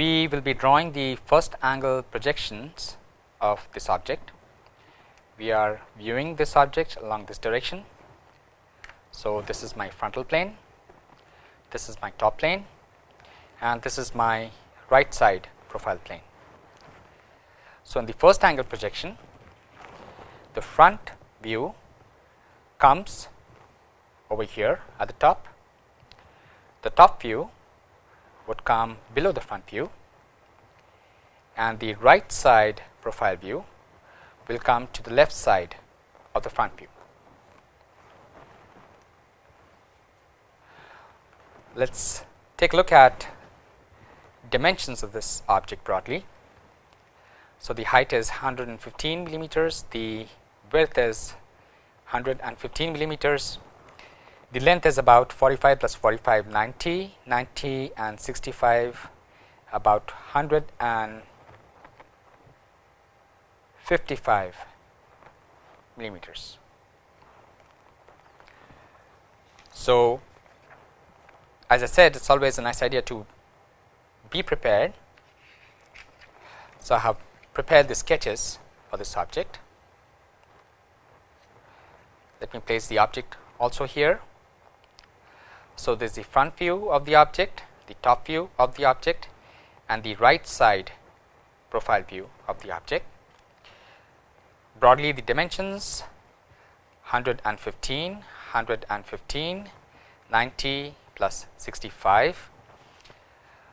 we will be drawing the first angle projections of this object. We are viewing this object along this direction. So, this is my frontal plane, this is my top plane and this is my right side profile plane. So, in the first angle projection, the front view comes over here at the top, the top view would come below the front view and the right side profile view will come to the left side of the front view. Let us take a look at dimensions of this object broadly. So, the height is 115 millimeters, the width is 115 millimeters, the length is about 45 plus 45 90, 90 and 65 about 155 millimeters. So, as I said it is always a nice idea to be prepared. So, I have prepared the sketches for this object. Let me place the object also here. So, this is the front view of the object, the top view of the object and the right side profile view of the object. Broadly the dimensions 115, 115, 90 plus 65.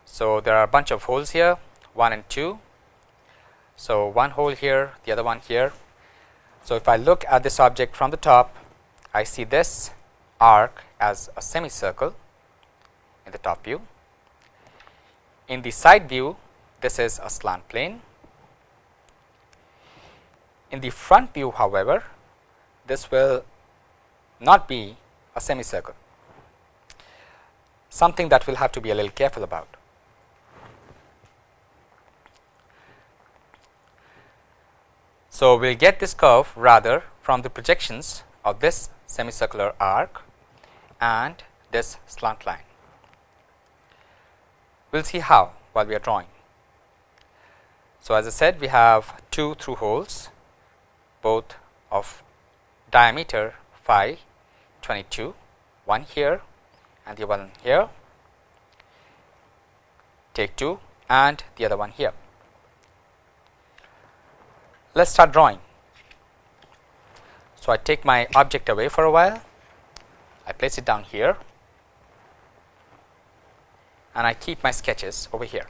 So, there are a bunch of holes here 1 and 2. So, one hole here, the other one here. So, if I look at this object from the top, I see this arc as a semicircle in the top view. In the side view, this is a slant plane. In the front view, however, this will not be a semicircle, something that we'll have to be a little careful about. So, we will get this curve rather from the projections of this semicircular arc and this slant line. We will see how while we are drawing. So, as I said we have two through holes both of diameter phi 22, one here and the one here, take 2 and the other one here. Let us start drawing. So, I take my object away for a while I place it down here and I keep my sketches over here.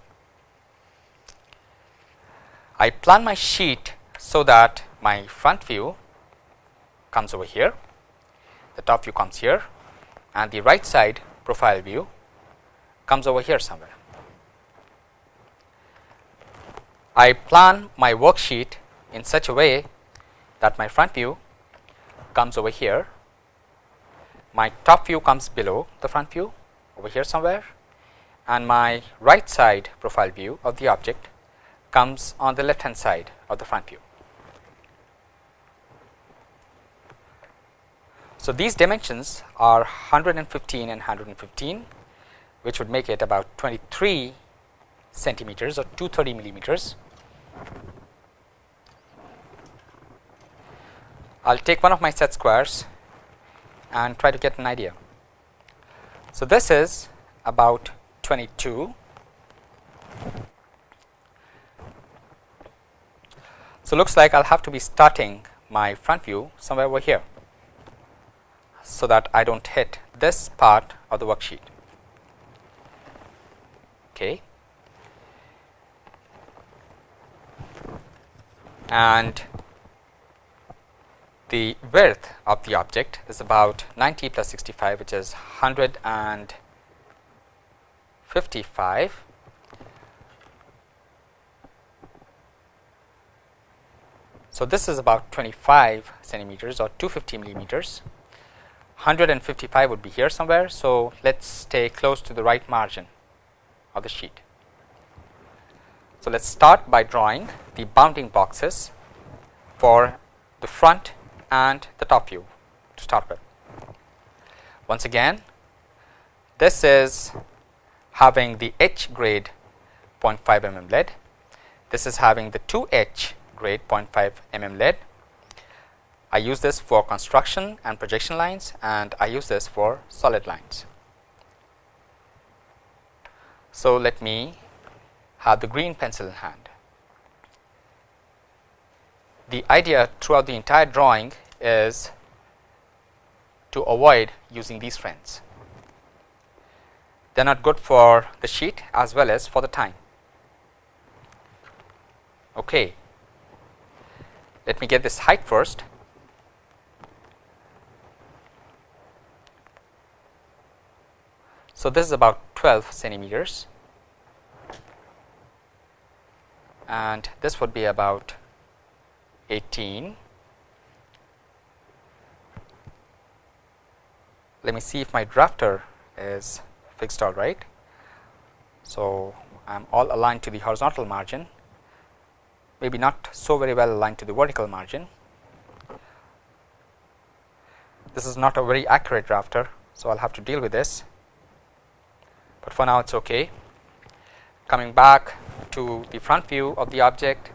I plan my sheet so that my front view comes over here, the top view comes here and the right side profile view comes over here somewhere. I plan my worksheet in such a way that my front view comes over here my top view comes below the front view over here somewhere and my right side profile view of the object comes on the left hand side of the front view. So, these dimensions are 115 and 115 which would make it about 23 centimeters or 230 millimeters. I will take one of my set squares and try to get an idea. So, this is about 22. So, looks like I will have to be starting my front view somewhere over here, so that I do not hit this part of the worksheet. Okay. And the width of the object is about 90 plus 65 which is 155 So, this is about 25 centimeters or 250 millimeters 155 would be here somewhere. So, let us stay close to the right margin of the sheet. So, let us start by drawing the bounding boxes for the front and the top view to start with. Once again, this is having the H grade 0.5 mm lead. This is having the 2H grade 0.5 mm lead. I use this for construction and projection lines and I use this for solid lines. So, let me have the green pencil in hand. The idea throughout the entire drawing is to avoid using these friends. They are not good for the sheet as well as for the time. Okay. Let me get this height first. So, this is about 12 centimeters and this would be about 18 let me see if my drafter is fixed all right. So, I am all aligned to the horizontal margin maybe not so very well aligned to the vertical margin. This is not a very accurate drafter. So, I will have to deal with this, but for now it is okay. Coming back to the front view of the object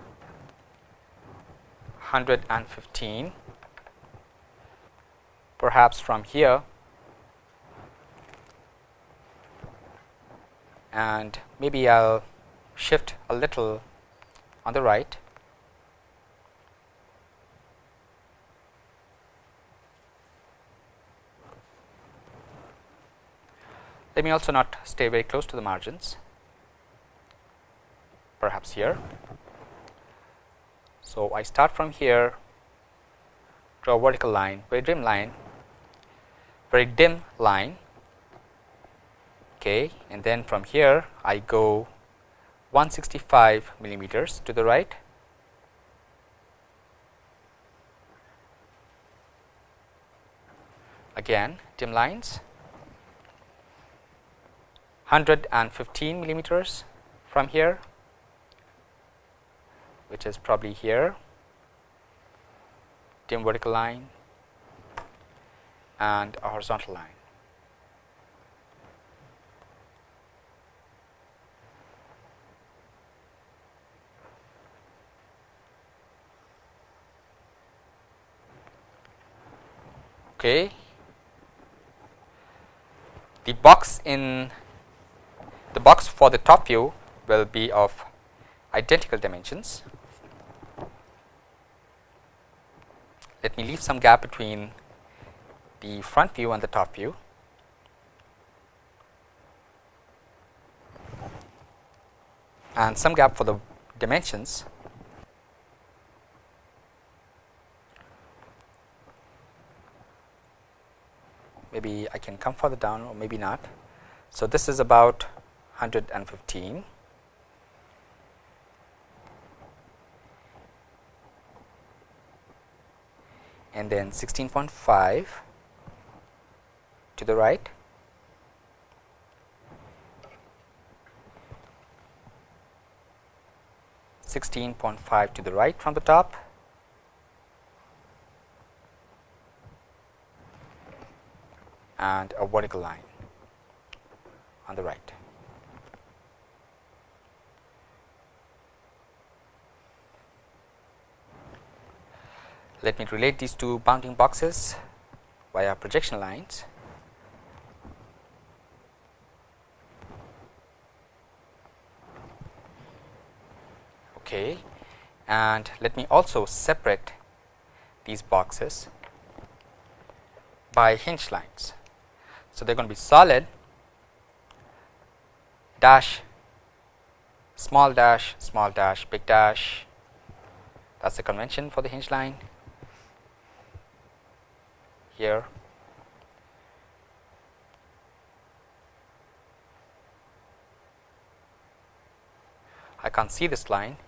115 perhaps from here. And maybe I will shift a little on the right. Let me also not stay very close to the margins. Perhaps here. So, I start from here draw a vertical line very dim line very dim line okay and then from here I go 165 millimeters to the right. Again dim lines 115 millimeters from here which is probably here. Dim vertical line and a horizontal line. Okay. The box in the box for the top view will be of identical dimensions let me leave some gap between the front view and the top view. And some gap for the dimensions. Maybe I can come further down or maybe not. So, this is about 115 and then 16.5 to the right Sixteen point five to the right from the top and a vertical line on the right. Let me relate these two bounding boxes via projection lines. Okay. And let me also separate these boxes by hinge lines. So, they are going to be solid dash small dash small dash big dash that is the convention for the hinge line here I can't see this line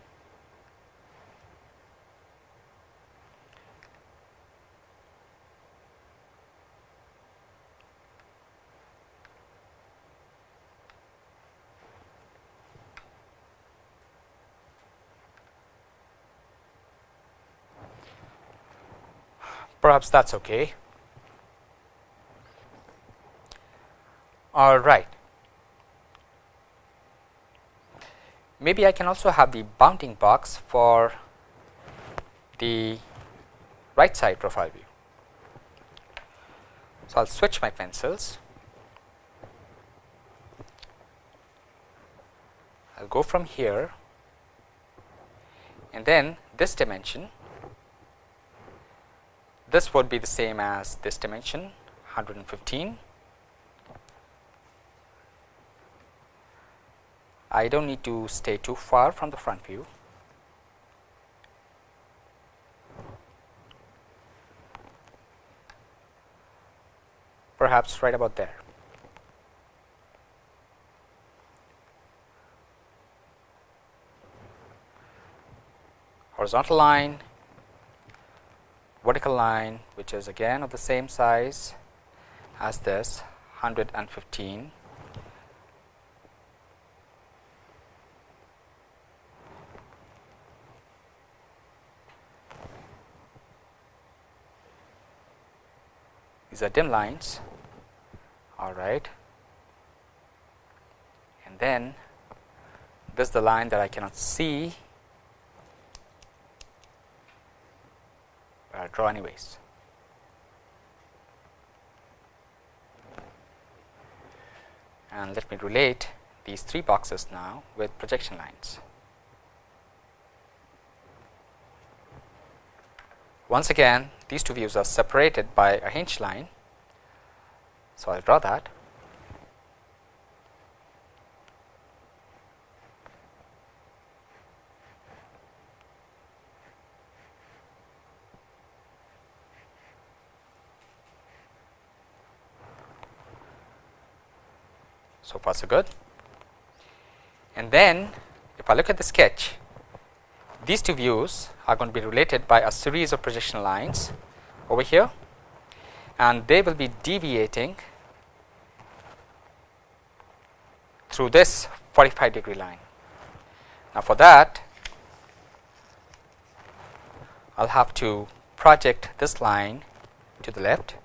perhaps that is okay. All right. Maybe I can also have the bounding box for the right side profile view. So, I will switch my pencils. I will go from here and then this dimension, this would be the same as this dimension 115. I do not need to stay too far from the front view. perhaps right about there. Horizontal line, vertical line which is again of the same size as this 115 these are dim lines. All right. And then this is the line that I cannot see but I'll draw anyways. And let me relate these three boxes now with projection lines. Once again these two views are separated by a hinge line so, I will draw that. So far so good. And then if I look at the sketch, these two views are going to be related by a series of projection lines over here and they will be deviating through this 45 degree line. Now, for that I will have to project this line to the left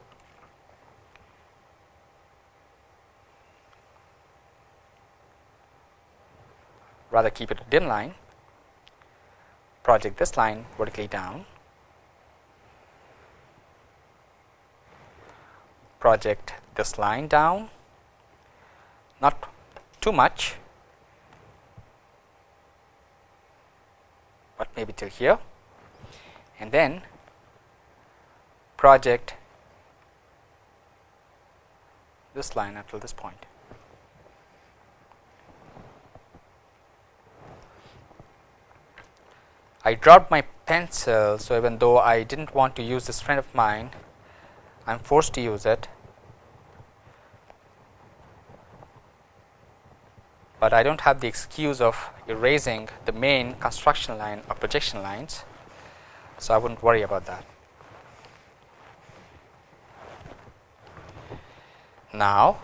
rather keep it a dim line project this line vertically down. Project this line down. Not too much, but maybe till here. And then project this line up till this point. I dropped my pencil. So, even though I did not want to use this friend of mine, I am forced to use it but I do not have the excuse of erasing the main construction line or projection lines. So, I would not worry about that. Now,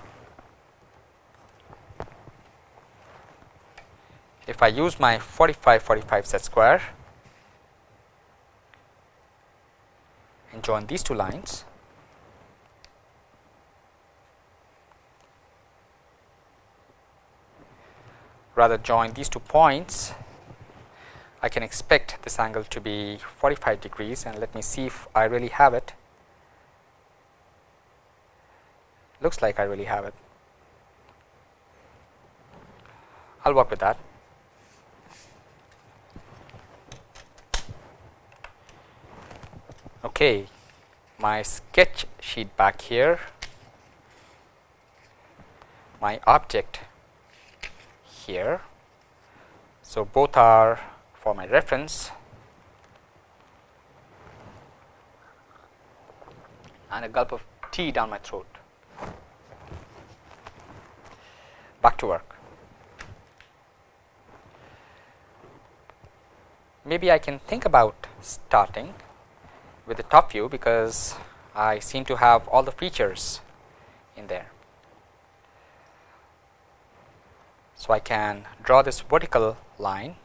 if I use my 45 45 set square and join these two lines, rather join these two points, I can expect this angle to be 45 degrees and let me see if I really have it. Looks like I really have it. I will work with that. Okay, my sketch sheet back here, my object here. So, both are for my reference and a gulp of tea down my throat. Back to work. Maybe I can think about starting with the top view because I seem to have all the features in there. So, I can draw this vertical line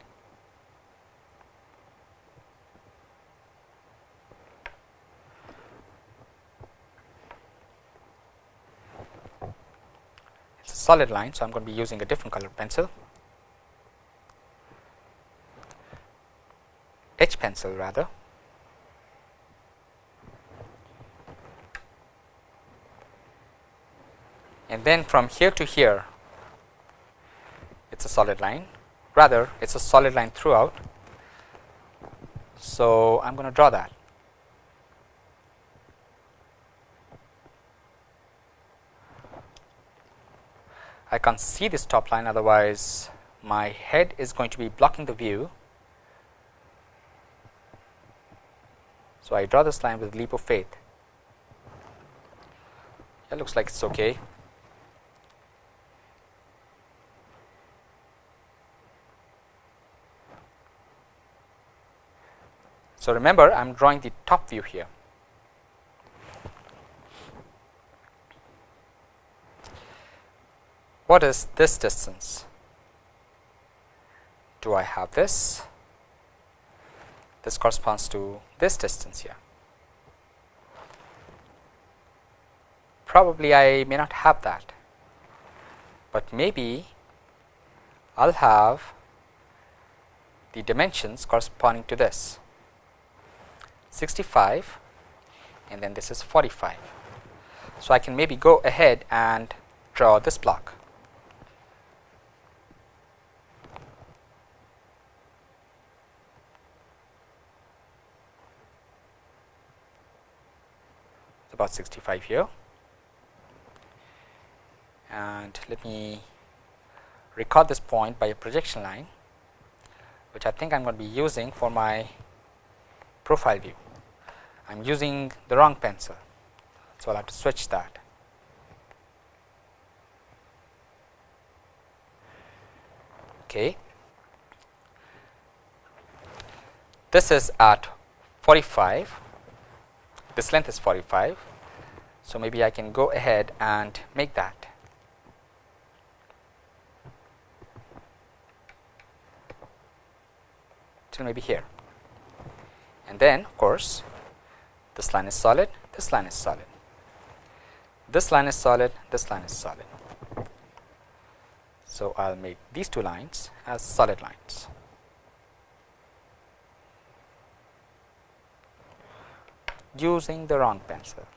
it's a solid line. So, I am going to be using a different color pencil, H pencil rather. And then from here to here, it is a solid line, rather it is a solid line throughout. So, I am going to draw that. I can't see this top line otherwise my head is going to be blocking the view. So, I draw this line with leap of faith. It looks like it is okay. So, remember I am drawing the top view here. What is this distance? Do I have this? This corresponds to this distance here. Probably I may not have that, but maybe I will have the dimensions corresponding to this 65 and then this is 45. So, I can maybe go ahead and draw this block. It's about 65 here and let me record this point by a projection line which I think I am going to be using for my profile view. I am using the wrong pencil. So, I will have to switch that. Okay. This is at 45, this length is 45 so, maybe I can go ahead and make that. till maybe here and then of course, this line is solid, this line is solid, this line is solid, this line is solid. So, I will make these two lines as solid lines. using the wrong pencil.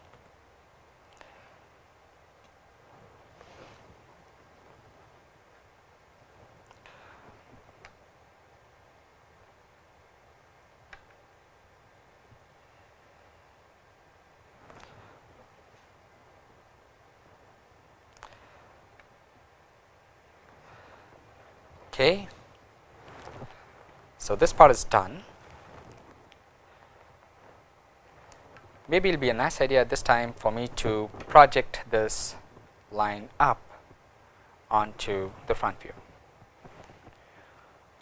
So, this part is done. Maybe it will be a nice idea this time for me to project this line up onto the front view.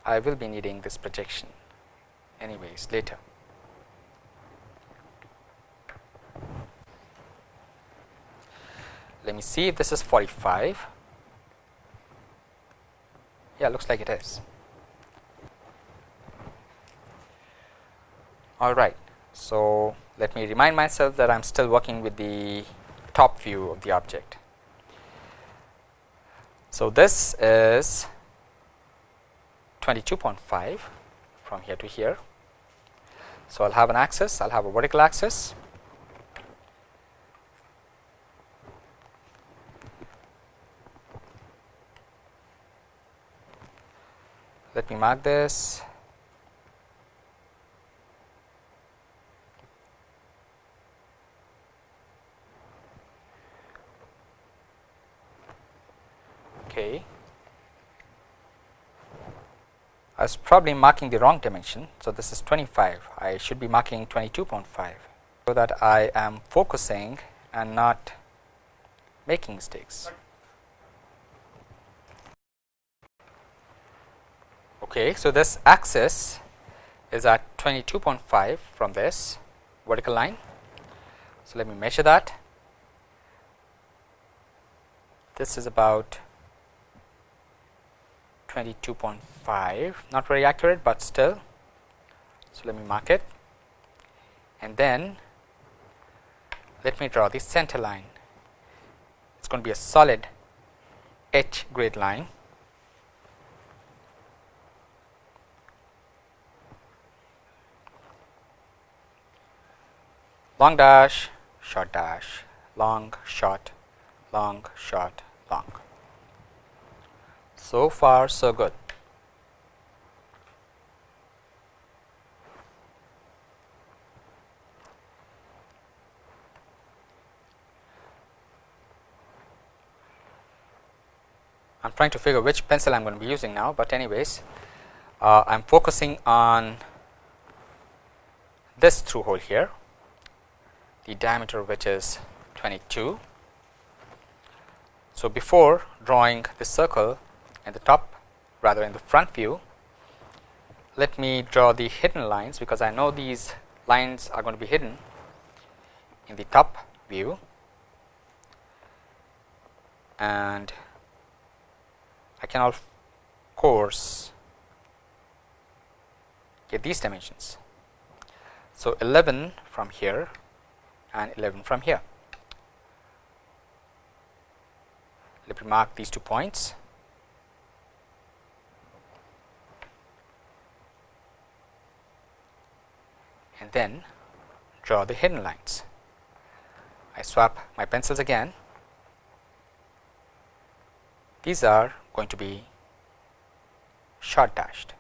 I will be needing this projection anyways later. Let me see if this is 45 yeah, looks like it is. All right. So, let me remind myself that I am still working with the top view of the object. So, this is 22.5 from here to here. So, I will have an axis, I will have a vertical axis let me mark this. Okay. I was probably marking the wrong dimension so this is 25 I should be marking 22.5 so that I am focusing and not making mistakes Okay, so this axis is at 22.5 from this vertical line. So, let me measure that. This is about 22.5 not very accurate, but still. So, let me mark it and then let me draw the center line. It is going to be a solid H grade line long dash short dash long short long short long. So far so good. I am trying to figure which pencil I am going to be using now, but anyways uh, I am focusing on this through hole here the diameter which is 22. So, before drawing the circle in the top rather in the front view let me draw the hidden lines because I know these lines are going to be hidden in the top view and I can of course get these dimensions. So, 11 from here and 11 from here. Let me mark these two points. and then draw the hidden lines. I swap my pencils again. These are going to be short dashed.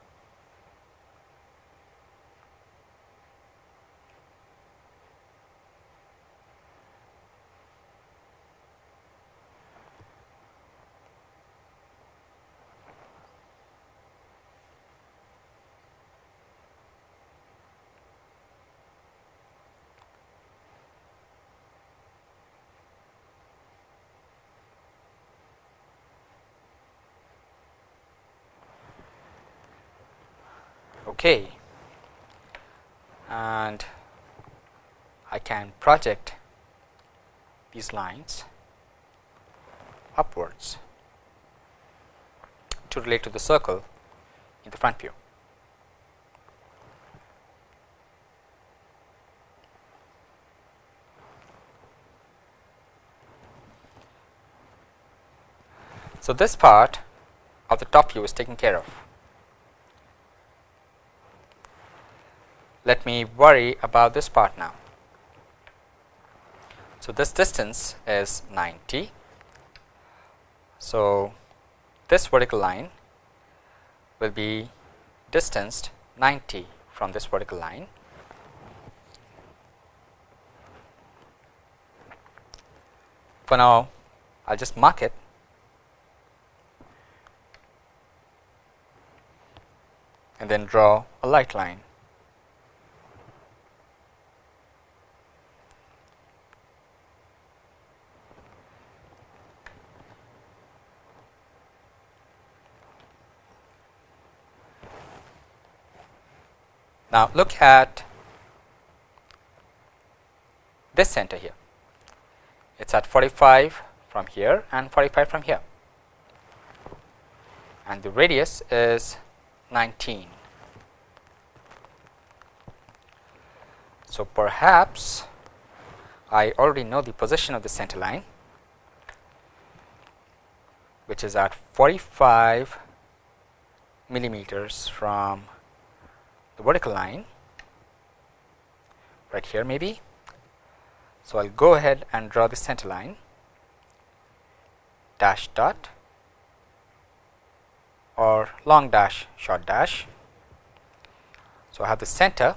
Okay and I can project these lines upwards to relate to the circle in the front view. So, this part of the top view is taken care of. Let me worry about this part now. So, this distance is 90. So, this vertical line will be distanced 90 from this vertical line. For now, I will just mark it and then draw a light line. Now, look at this center here, it is at 45 from here and 45 from here and the radius is 19. So, perhaps I already know the position of the center line which is at 45 millimeters from the vertical line right here maybe. So, I will go ahead and draw the center line dash dot or long dash short dash. So, I have the center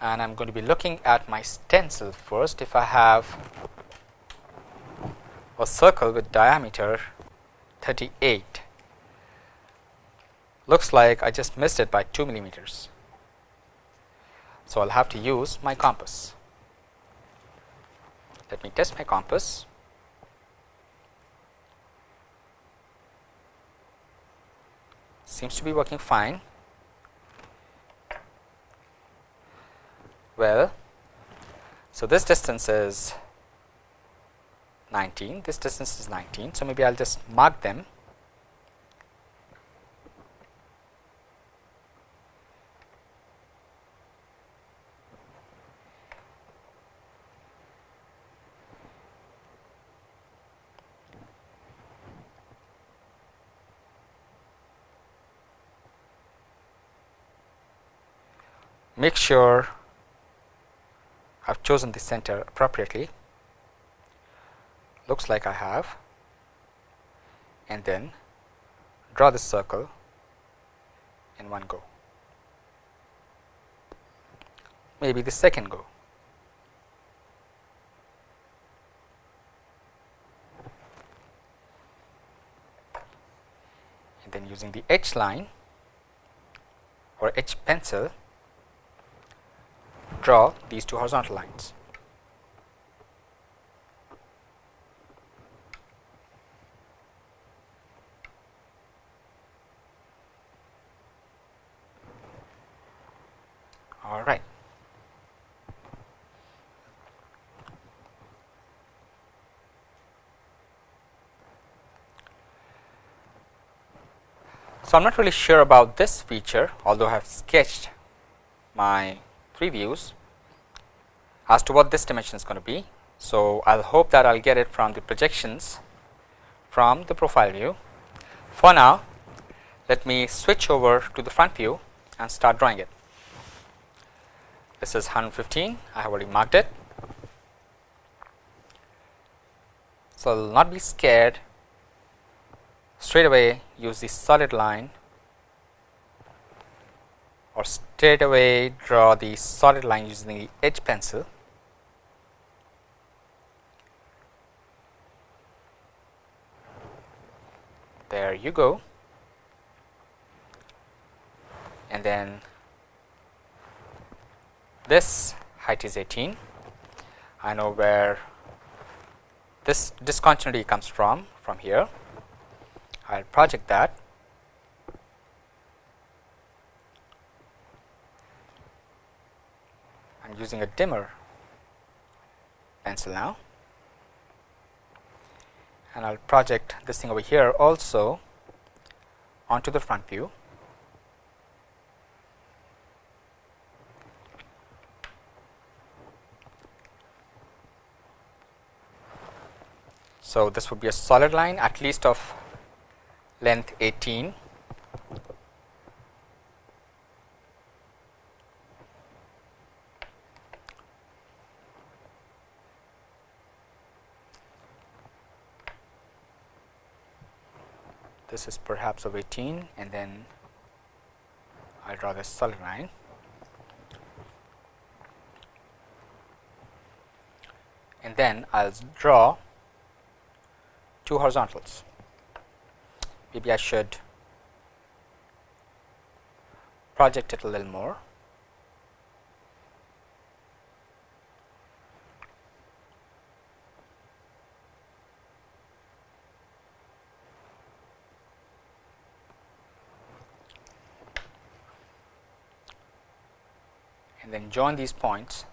and I am going to be looking at my stencil first if I have a circle with diameter 38 looks like I just missed it by 2 millimeters. So, I will have to use my compass. Let me test my compass. Seems to be working fine. Well, so this distance is 19, this distance is 19. So, maybe I will just mark them. Make sure I have chosen the center appropriately looks like I have. And then draw this circle in one go. Maybe the second go. And then using the H line or H pencil draw these two horizontal lines. All right. So, I am not really sure about this feature although I have sketched my three views as to what this dimension is going to be. So, I will hope that I will get it from the projections from the profile view. For now, let me switch over to the front view and start drawing it. This is 115, I have already marked it. So, not be scared straight away use the solid line or straight away draw the solid line using the H pencil. There you go. And then this height is 18. I know where this discontinuity comes from, from here. I will project that I am using a dimmer pencil now and I will project this thing over here also onto the front view. So, this would be a solid line at least of length 18 this is perhaps of 18 and then I will draw the solid line. And then I will draw two horizontals maybe I should project it a little more. and then join these points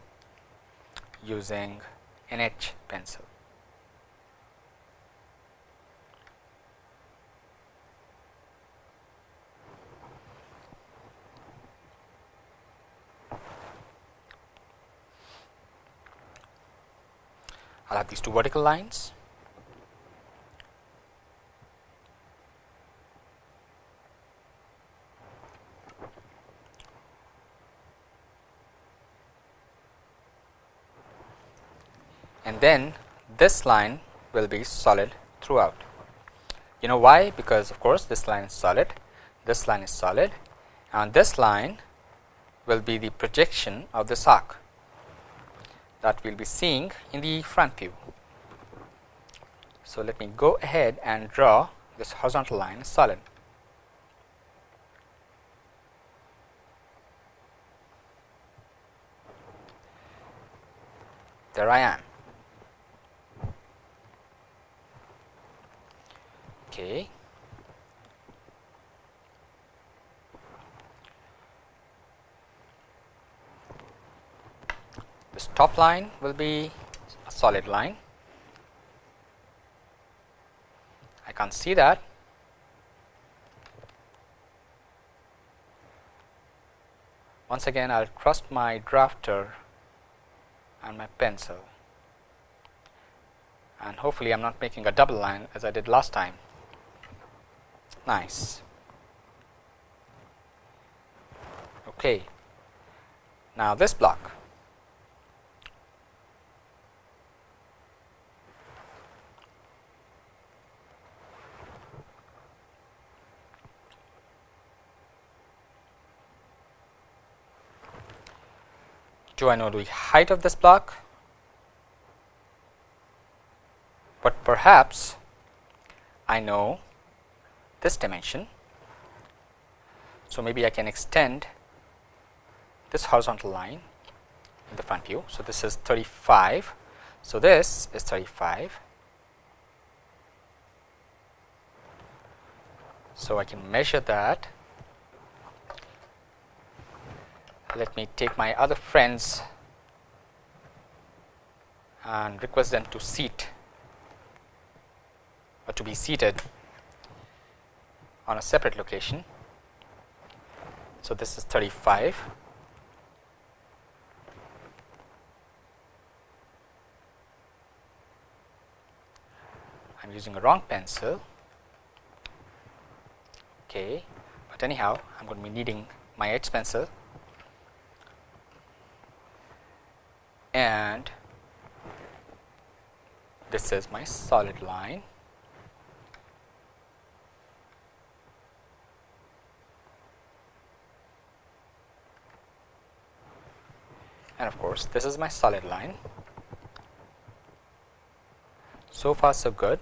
using an H pencil. I will have these two vertical lines. And then this line will be solid throughout. You know why? Because of course, this line is solid, this line is solid and this line will be the projection of this arc that we will be seeing in the front view. So, let me go ahead and draw this horizontal line solid. There I am. Okay. This top line will be a solid line. I can't see that. Once again, I will trust my drafter and my pencil and hopefully I am not making a double line as I did last time. Nice. Okay. Now, this block do I know the height of this block? But perhaps I know this dimension. So, maybe I can extend this horizontal line in the front view. So, this is 35. So, this is 35. So, I can measure that let me take my other friends and request them to seat or to be seated on a separate location. So, this is 35. I am using a wrong pencil, okay, but anyhow I am going to be needing my H pencil and this is my solid line. And of course, this is my solid line. So far, so good.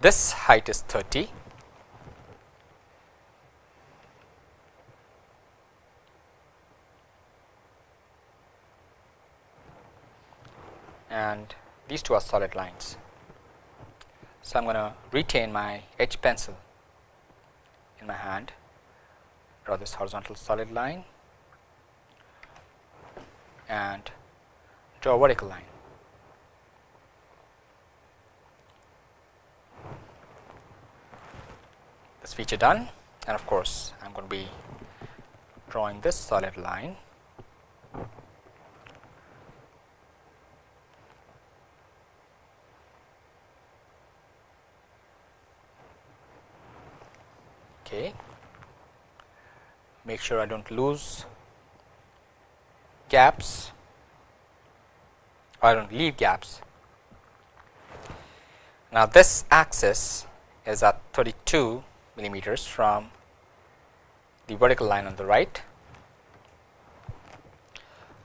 This height is 30 and these two are solid lines. So, I am going to retain my H pencil in my hand, draw this horizontal solid line and draw a vertical line. This feature done. And of course, I am going to be drawing this solid line. Okay. Make sure I don't lose gaps. I don't leave gaps. Now this axis is at 32 millimeters from the vertical line on the right.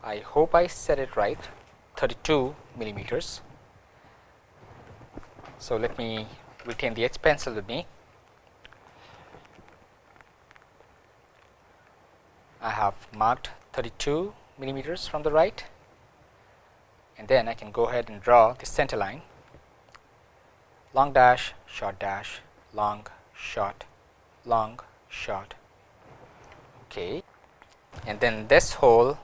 I hope I said it right 32 millimeters. So, let me retain the H pencil with me. I have marked 32 millimeters from the right and then I can go ahead and draw the center line long dash short dash long short long short. Okay. And then this hole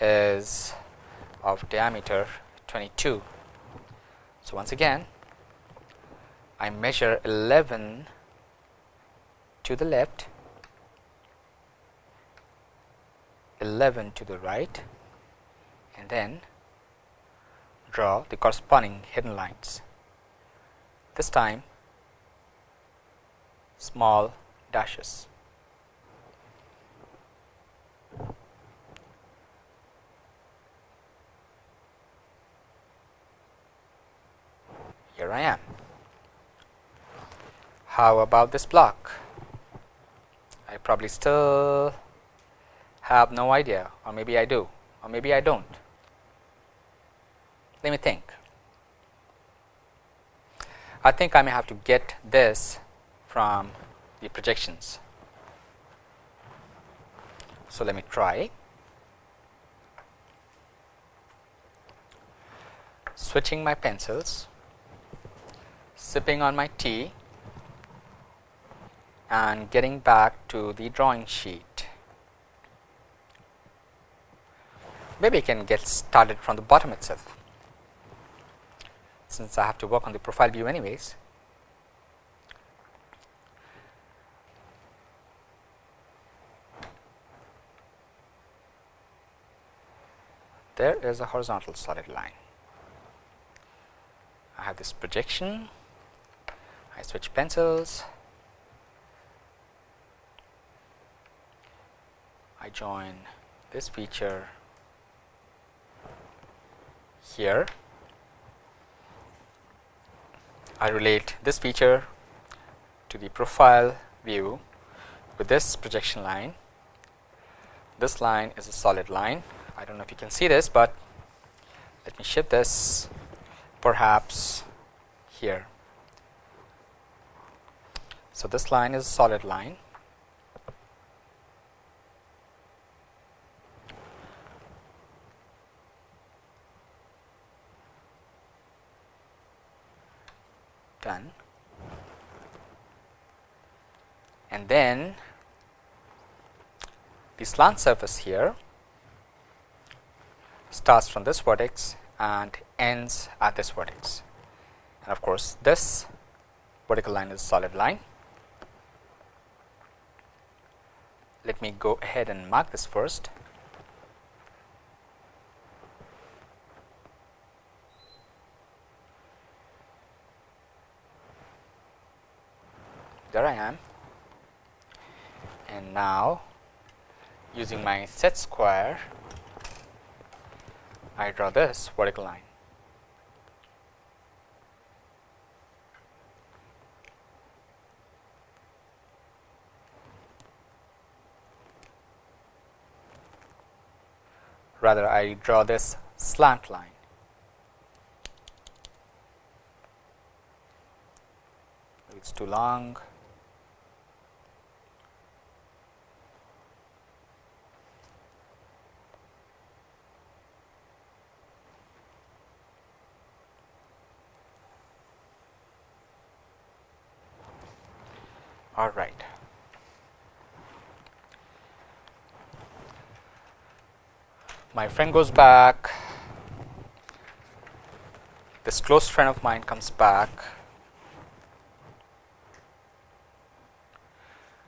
is of diameter 22 so once again I measure 11 to the left 11 to the right and then draw the corresponding hidden lines. This time small dashes. Here I am. How about this block? I probably still have no idea or maybe I do or maybe I do not. Let me think. I think I may have to get this from the projections. So, let me try switching my pencils, sipping on my tea and getting back to the drawing sheet. Maybe I can get started from the bottom itself since I have to work on the profile view anyways. There is a horizontal solid line. I have this projection, I switch pencils, I join this feature here. I relate this feature to the profile view with this projection line. This line is a solid line. I don't know if you can see this, but let me shift this perhaps here. So, this line is a solid line. Done. And then the slant surface here starts from this vertex and ends at this vertex. And of course this vertical line is a solid line. Let me go ahead and mark this first. There I am. And now using my set square I draw this vertical line. Rather I draw this slant line. It's too long all right. My friend goes back, this close friend of mine comes back,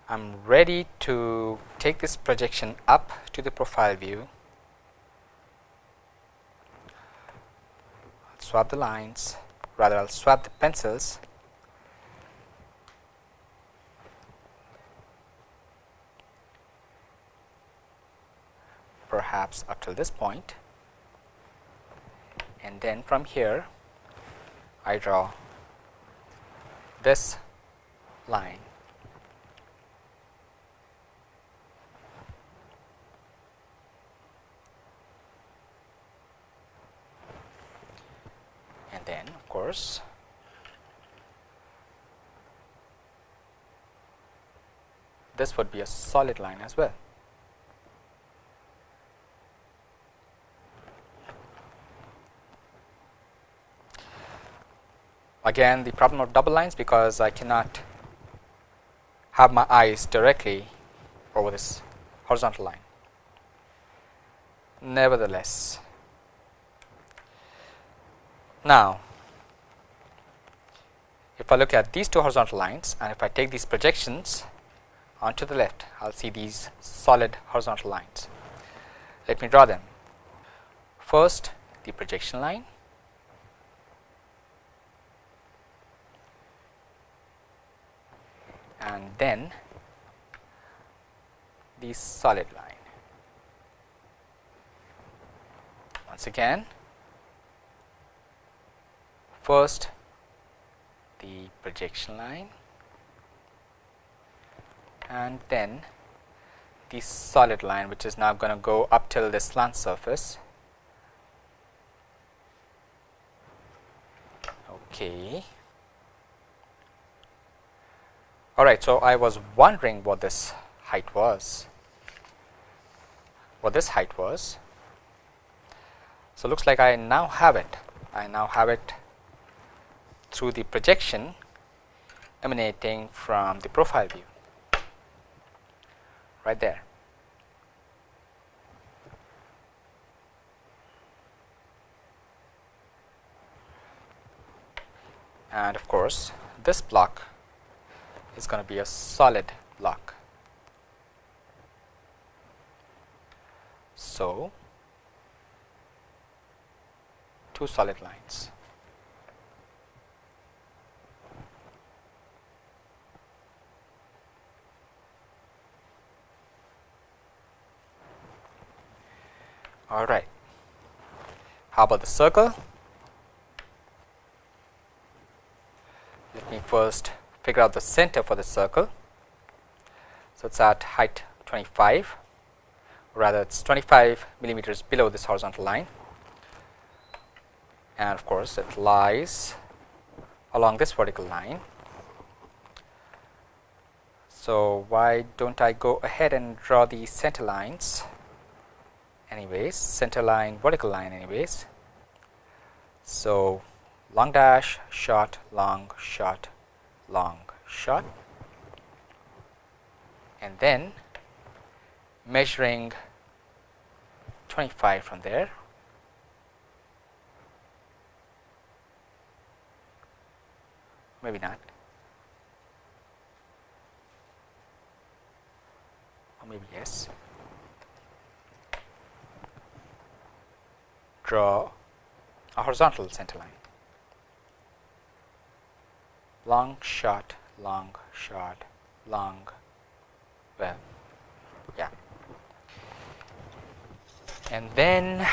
I am ready to take this projection up to the profile view, I'll swap the lines, rather I will swap the pencils perhaps up till this point. And then from here I draw this line. And then of course this would be a solid line as well again the problem of double lines because I cannot have my eyes directly over this horizontal line. Nevertheless, now if I look at these two horizontal lines and if I take these projections onto the left, I will see these solid horizontal lines. Let me draw them. First, the projection line and then the solid line. Once again, first the projection line and then the solid line which is now going to go up till the slant surface. Okay. All right, so I was wondering what this height was, what this height was. So, looks like I now have it. I now have it through the projection emanating from the profile view right there. And of course, this block is going to be a solid block. So, two solid lines. All right. How about the circle? Let me first figure out the center for the circle. So, it is at height 25 rather it is 25 millimeters below this horizontal line and of course, it lies along this vertical line. So, why do not I go ahead and draw the center lines anyways center line vertical line anyways. So, long dash short long short long shot. And then measuring 25 from there. Maybe not. Or maybe yes. Draw a horizontal center line long short long short long. Well yeah. And then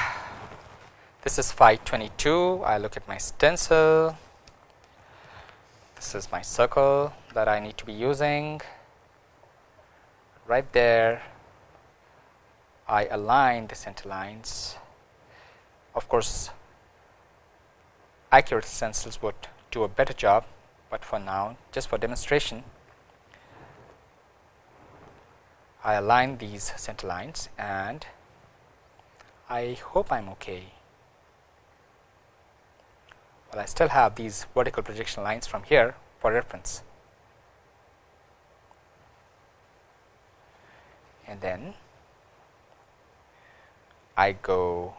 this is 522 I look at my stencil. This is my circle that I need to be using. Right there I align the center lines. Of course accurate stencils would do a better job, but for now just for demonstration I align these center lines and I hope I am okay. Well, I still have these vertical projection lines from here for reference. And then I go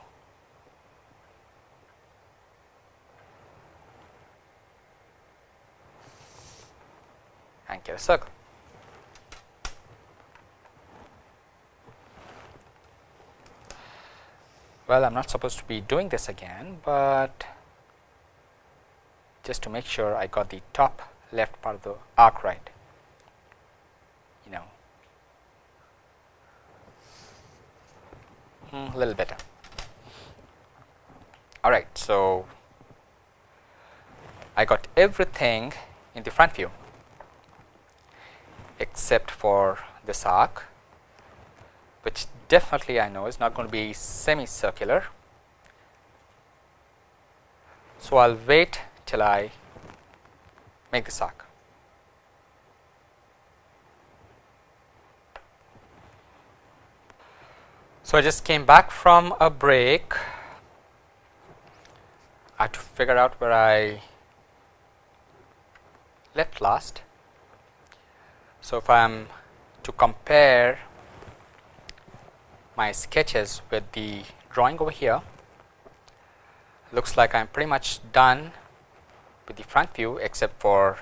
and get a circle. Well, I am not supposed to be doing this again, but just to make sure I got the top left part of the arc right, you know, hmm, a little better. All right, so I got everything in the front view except for this arc which definitely I know is not going to be semicircular. So, I will wait till I make this arc. So, I just came back from a break. I had to figure out where I left last. So, if I am to compare my sketches with the drawing over here, looks like I am pretty much done with the front view except for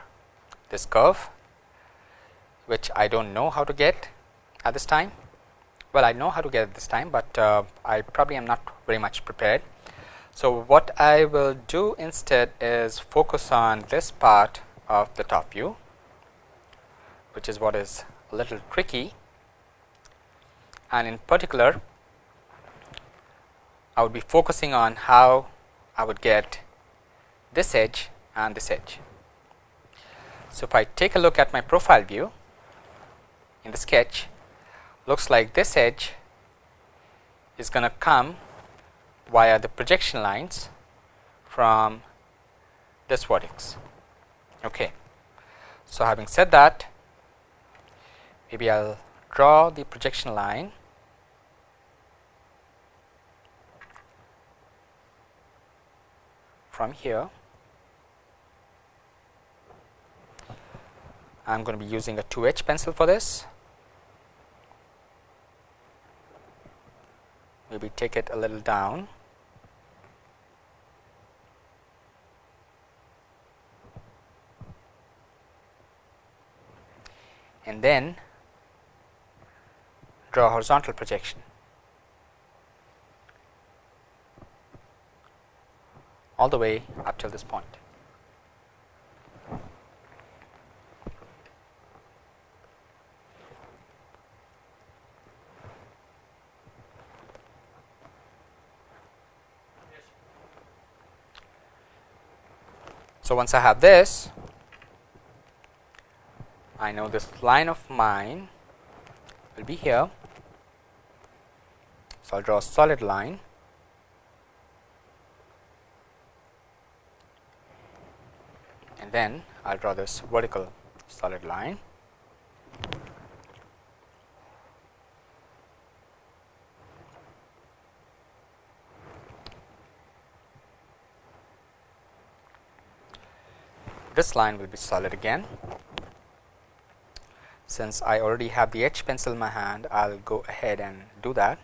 this curve, which I do not know how to get at this time. Well, I know how to get at this time, but uh, I probably am not very much prepared. So, what I will do instead is focus on this part of the top view which is what is a little tricky and in particular I would be focusing on how I would get this edge and this edge. So, if I take a look at my profile view in the sketch looks like this edge is going to come via the projection lines from this vertex. Okay. So, having said that maybe I will draw the projection line from here. I am going to be using a 2H pencil for this. Maybe take it a little down. And then draw a horizontal projection. all the way up till this point. So, once I have this, I know this line of mine will be here so, I will draw a solid line and then I will draw this vertical solid line. This line will be solid again. Since I already have the H pencil in my hand, I will go ahead and do that.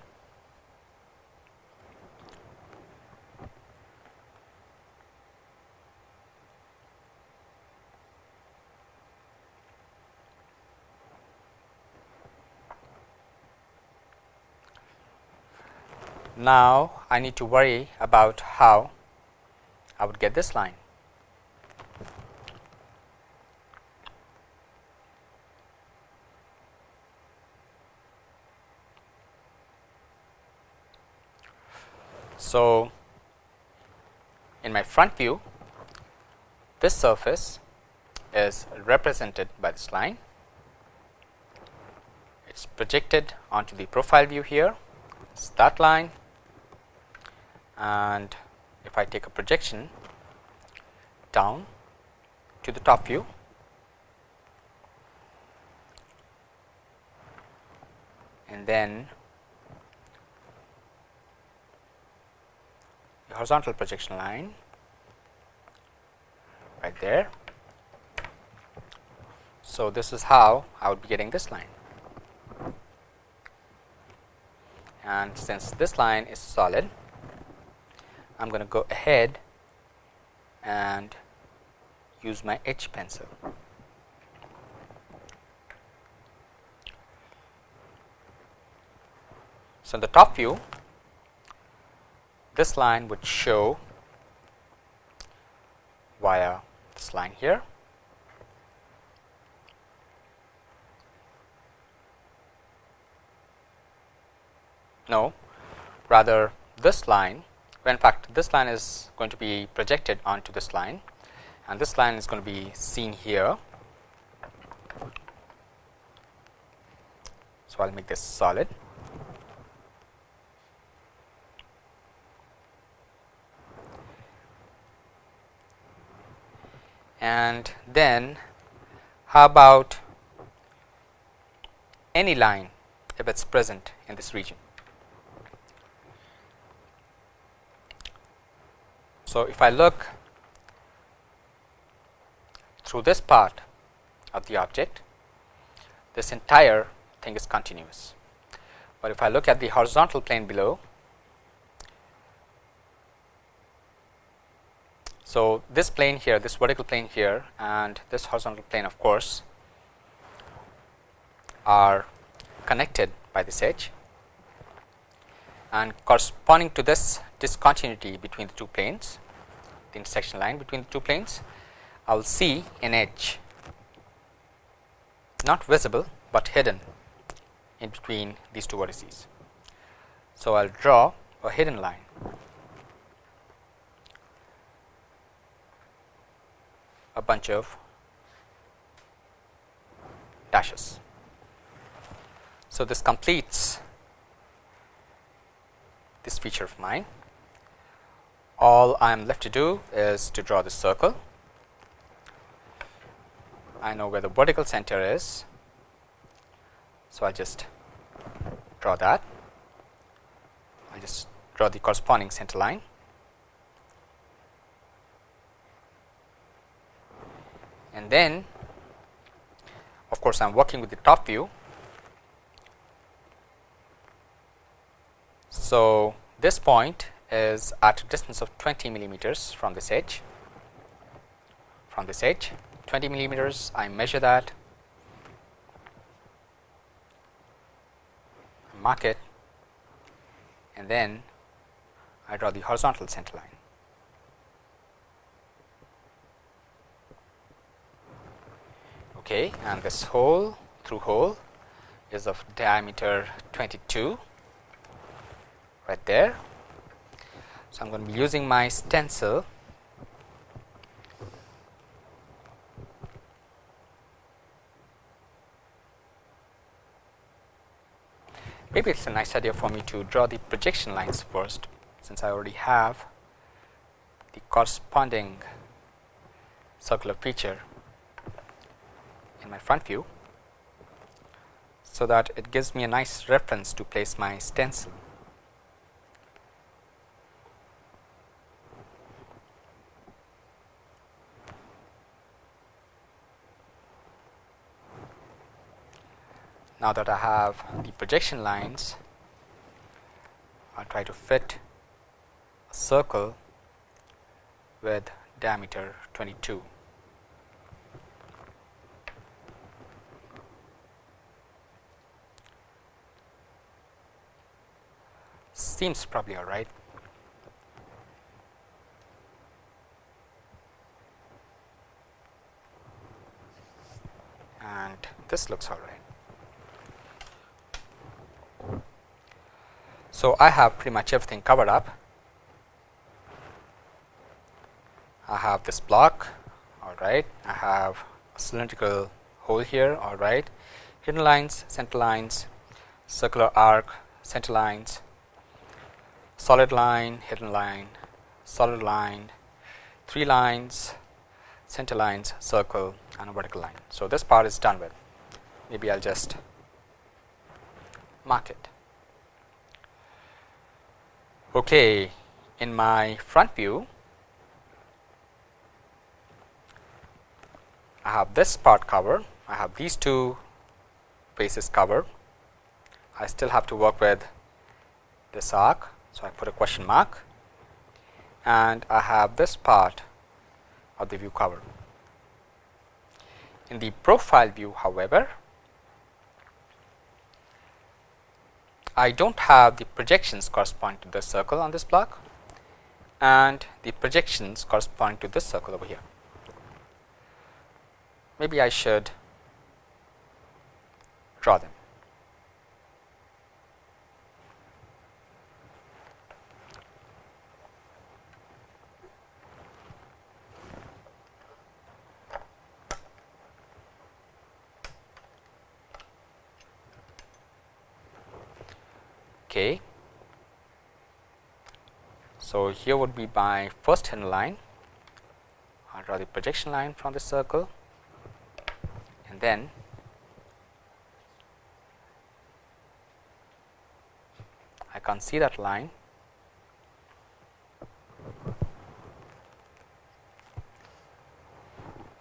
Now, I need to worry about how I would get this line. So, in my front view, this surface is represented by this line. It is projected onto the profile view here, it is that line and if I take a projection down to the top view, and then the horizontal projection line right there. So, this is how I would be getting this line and since this line is solid I am going to go ahead and use my H pencil. So, in the top view this line would show via this line here. No, rather this line, in fact, this line is going to be projected onto this line and this line is going to be seen here. So, I will make this solid. and then how about any line if it is present in this region. So, if I look through this part of the object, this entire thing is continuous. But if I look at the horizontal plane below, So, this plane here, this vertical plane here and this horizontal plane of course, are connected by this edge and corresponding to this discontinuity between the two planes, the intersection line between the two planes, I will see an edge not visible, but hidden in between these two vertices. So, I will draw a hidden line a bunch of dashes. So, this completes this feature of mine. All I am left to do is to draw the circle. I know where the vertical center is. So, I just draw that. I just draw the corresponding center line. and then of course, I am working with the top view. So, this point is at a distance of 20 millimeters from this edge from this edge 20 millimeters I measure that mark it and then I draw the horizontal center line. okay and this hole through hole is of diameter 22 right there. So, I am going to be using my stencil Maybe it's a nice idea for me to draw the projection lines first, since I already have the corresponding circular feature in my front view, so that it gives me a nice reference to place my stencil. Now that I have the projection lines, I will try to fit a circle with diameter 22. Seems probably all right. And this looks all right. So, I have pretty much everything covered up. I have this block all right. I have a cylindrical hole here all right. Hidden lines, center lines, circular arc, center lines, solid line, hidden line, solid line, three lines, center lines, circle and a vertical line. So, this part is done with maybe I will just mark it. Okay, in my front view, I have this part covered, I have these two faces covered. I still have to work with this arc. So, I put a question mark and I have this part of the view covered. In the profile view however, I do not have the projections corresponding to the circle on this block and the projections corresponding to this circle over here. Maybe I should draw them. Okay. So, here would be my first hidden line. I will draw the projection line from the circle and then I can't see that line.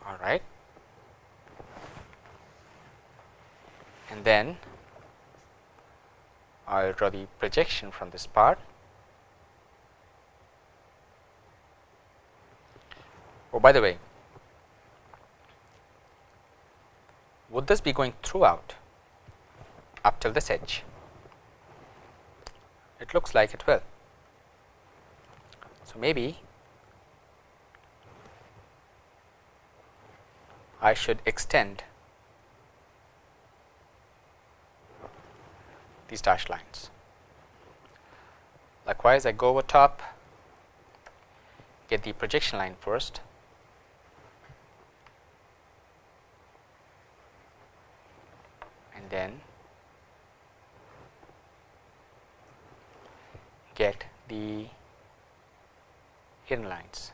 All right. And then I will draw the projection from this part. Oh, by the way, would this be going throughout up till this edge? It looks like it will. So, maybe I should extend these dashed lines. Likewise, I go over top, get the projection line first, and then get the hidden lines.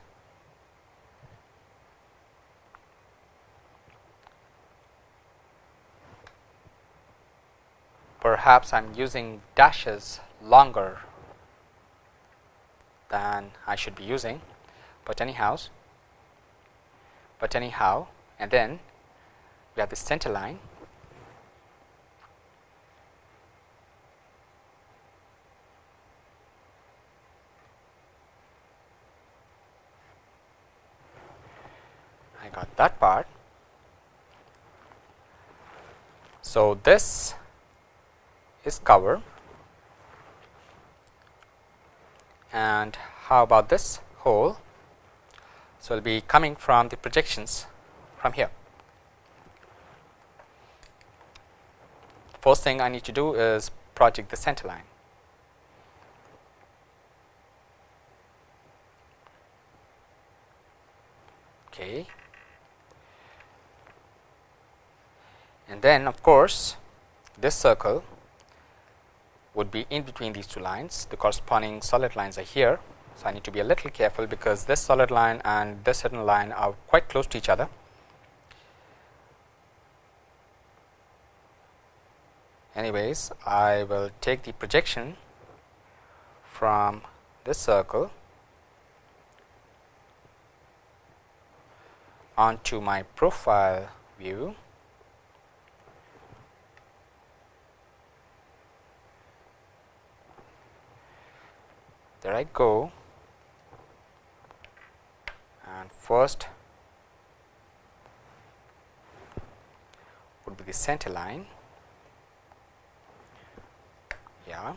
Perhaps I am using dashes longer than I should be using, but anyhow, but anyhow and then we have the center line I got that part. So, this is cover and how about this hole. So, it will be coming from the projections from here. First thing I need to do is project the center line. Okay. And then of course, this circle would be in between these two lines. The corresponding solid lines are here. So, I need to be a little careful because this solid line and this hidden line are quite close to each other. Anyways, I will take the projection from this circle onto my profile view there I go. And first would be the center line. Yeah.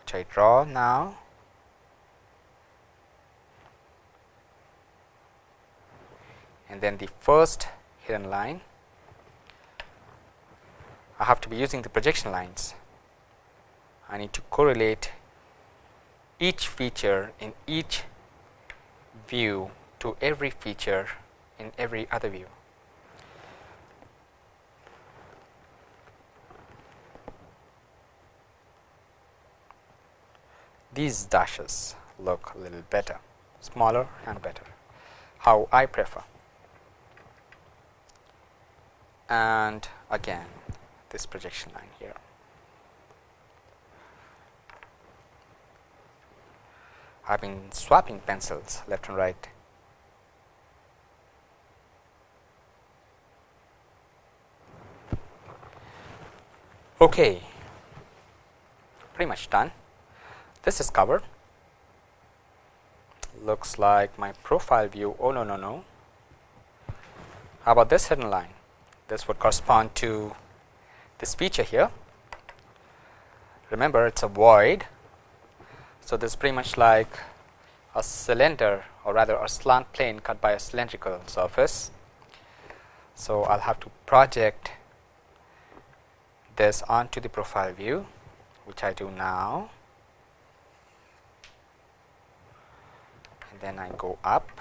Which I draw now. And then the first hidden line. I have to be using the projection lines I need to correlate each feature in each view to every feature in every other view. These dashes look a little better, smaller and better, how I prefer. And again this projection line here. I have been swapping pencils left and right. Okay, pretty much done. This is covered. Looks like my profile view. Oh, no, no, no. How about this hidden line? This would correspond to this feature here. Remember, it's a void so, this is pretty much like a cylinder or rather a slant plane cut by a cylindrical surface. So, I will have to project this onto the profile view which I do now and then I go up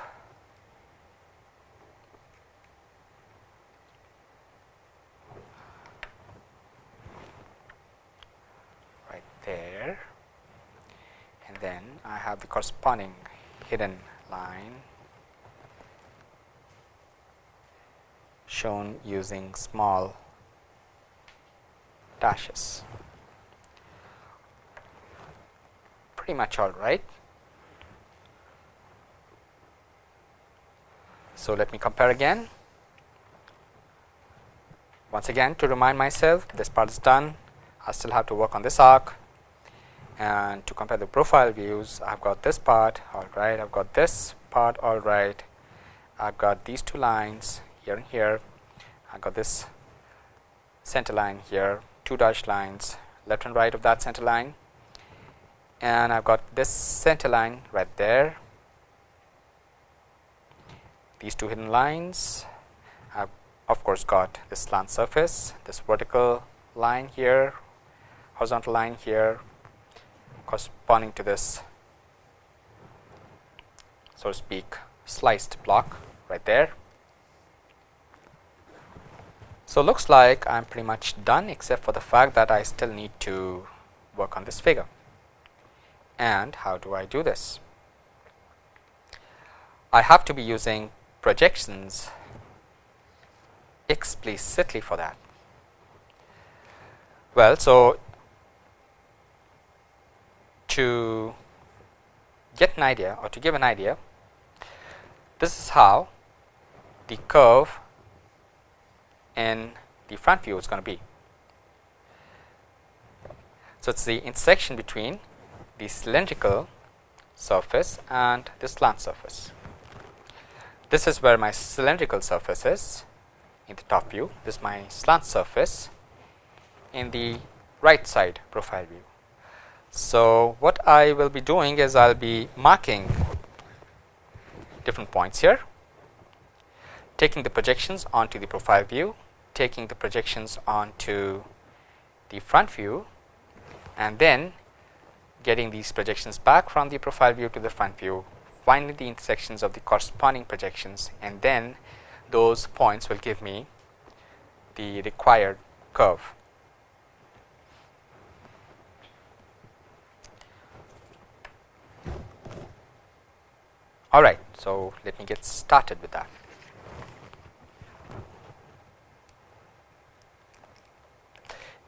right there then I have the corresponding hidden line shown using small dashes. Pretty much all right. So, let me compare again. Once again to remind myself this part is done, I still have to work on this arc and to compare the profile views I've got this part all right I've got this part all right. I've got these two lines here and here. I've got this center line here two dashed lines left and right of that center line. And I've got this center line right there. These two hidden lines. I've of course got this slant surface this vertical line here horizontal line here corresponding to this so to speak sliced block right there. So, looks like I am pretty much done except for the fact that I still need to work on this figure. And how do I do this? I have to be using projections explicitly for that. Well, so to get an idea or to give an idea, this is how the curve in the front view is going to be. So, it is the intersection between the cylindrical surface and the slant surface. This is where my cylindrical surface is in the top view, this is my slant surface in the right side profile view. So, what I will be doing is I will be marking different points here, taking the projections onto the profile view, taking the projections onto the front view and then getting these projections back from the profile view to the front view, finding the intersections of the corresponding projections and then those points will give me the required curve. All right, so let me get started with that.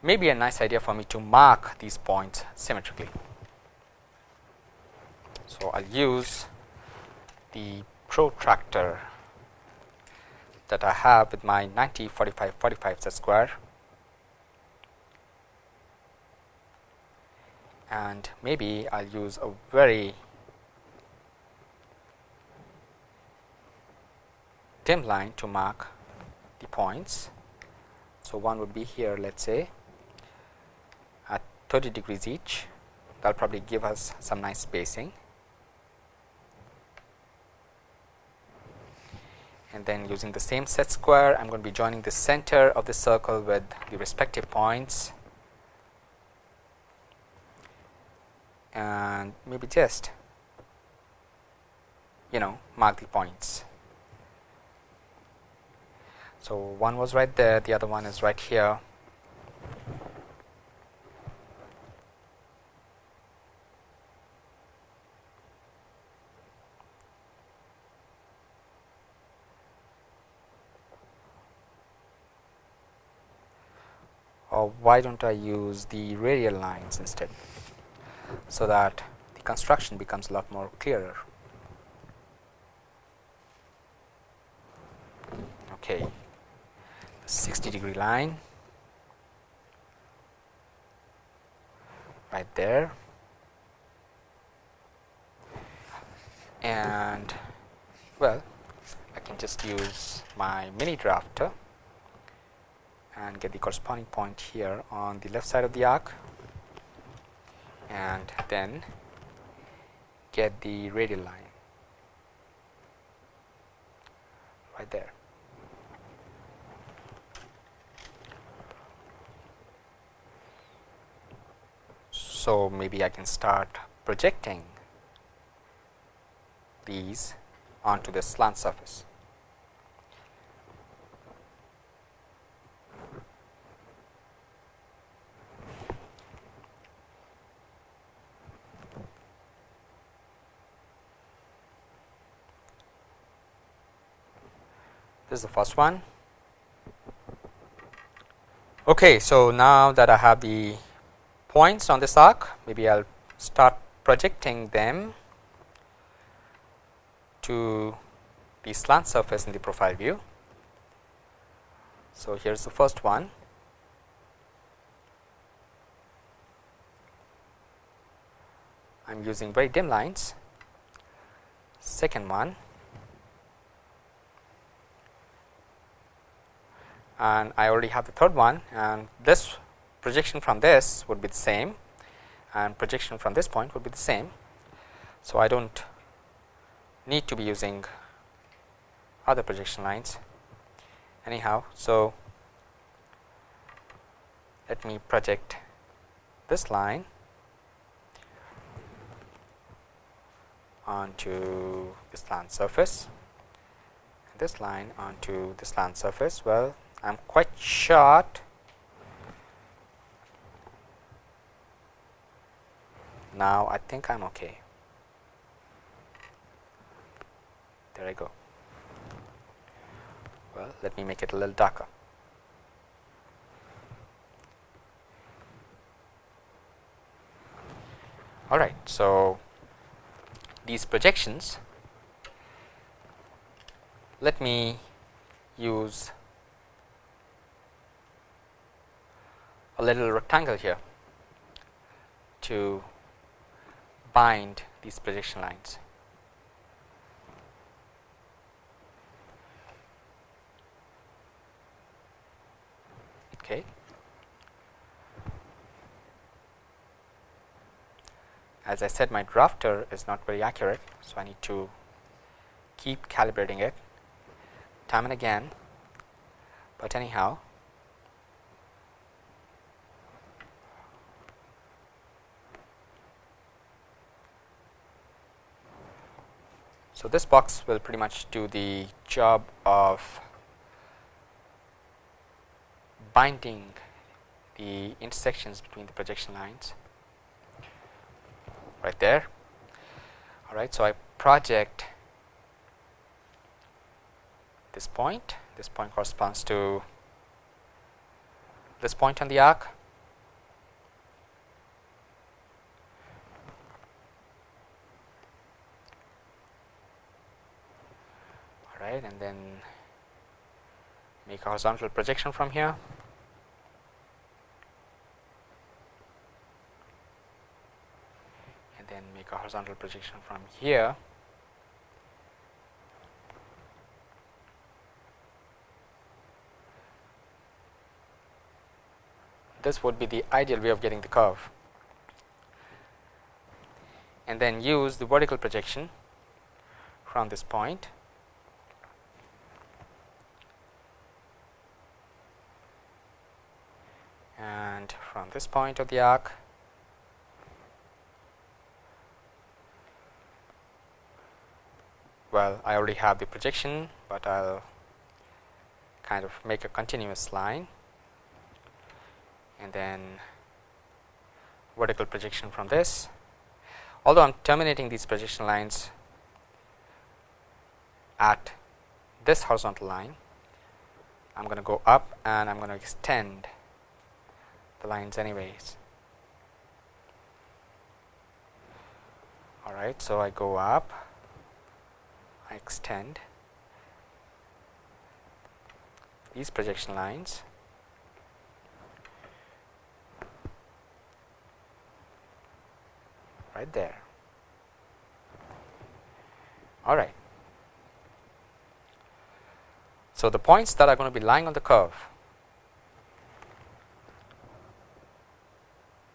Maybe a nice idea for me to mark these points symmetrically. So, I will use the protractor that I have with my 90 45 45 set square and maybe I will use a very dim line to mark the points. So, one would be here let us say at 30 degrees each that will probably give us some nice spacing and then using the same set square I am going to be joining the center of the circle with the respective points and maybe just you know mark the points. So, one was right there, the other one is right here. Or why don't I use the radial lines instead, so that the construction becomes a lot more clearer. Okay. 60 degree line. Right there. And well I can just use my mini drafter and get the corresponding point here on the left side of the arc. And then get the radial line. Right there. So, maybe I can start projecting these onto the slant surface. This is the first one. Okay, so now that I have the points on this arc, maybe I will start projecting them to the slant surface in the profile view. So, here is the first one. I am using very dim lines. Second one and I already have the third one and this projection from this would be the same and projection from this point would be the same. So, I do not need to be using other projection lines anyhow. So, let me project this line onto the slant surface this line onto the slant surface. Well, I am quite short now I think I am okay. There I go. Well let me make it a little darker. All right so these projections let me use a little rectangle here to bind these projection lines. Okay. As I said my drafter is not very accurate. So, I need to keep calibrating it time and again, but anyhow So, this box will pretty much do the job of binding the intersections between the projection lines. Right there. All right, so I project this point, this point corresponds to this point on the arc. Make a horizontal projection from here. And then make a horizontal projection from here. This would be the ideal way of getting the curve. And then use the vertical projection from this point and from this point of the arc well I already have the projection, but I will kind of make a continuous line and then vertical projection from this. Although I am terminating these projection lines at this horizontal line, I am going to go up and I am going to extend the lines anyways. Alright, so I go up, I extend these projection lines right there. All right. So, the points that are going to be lying on the curve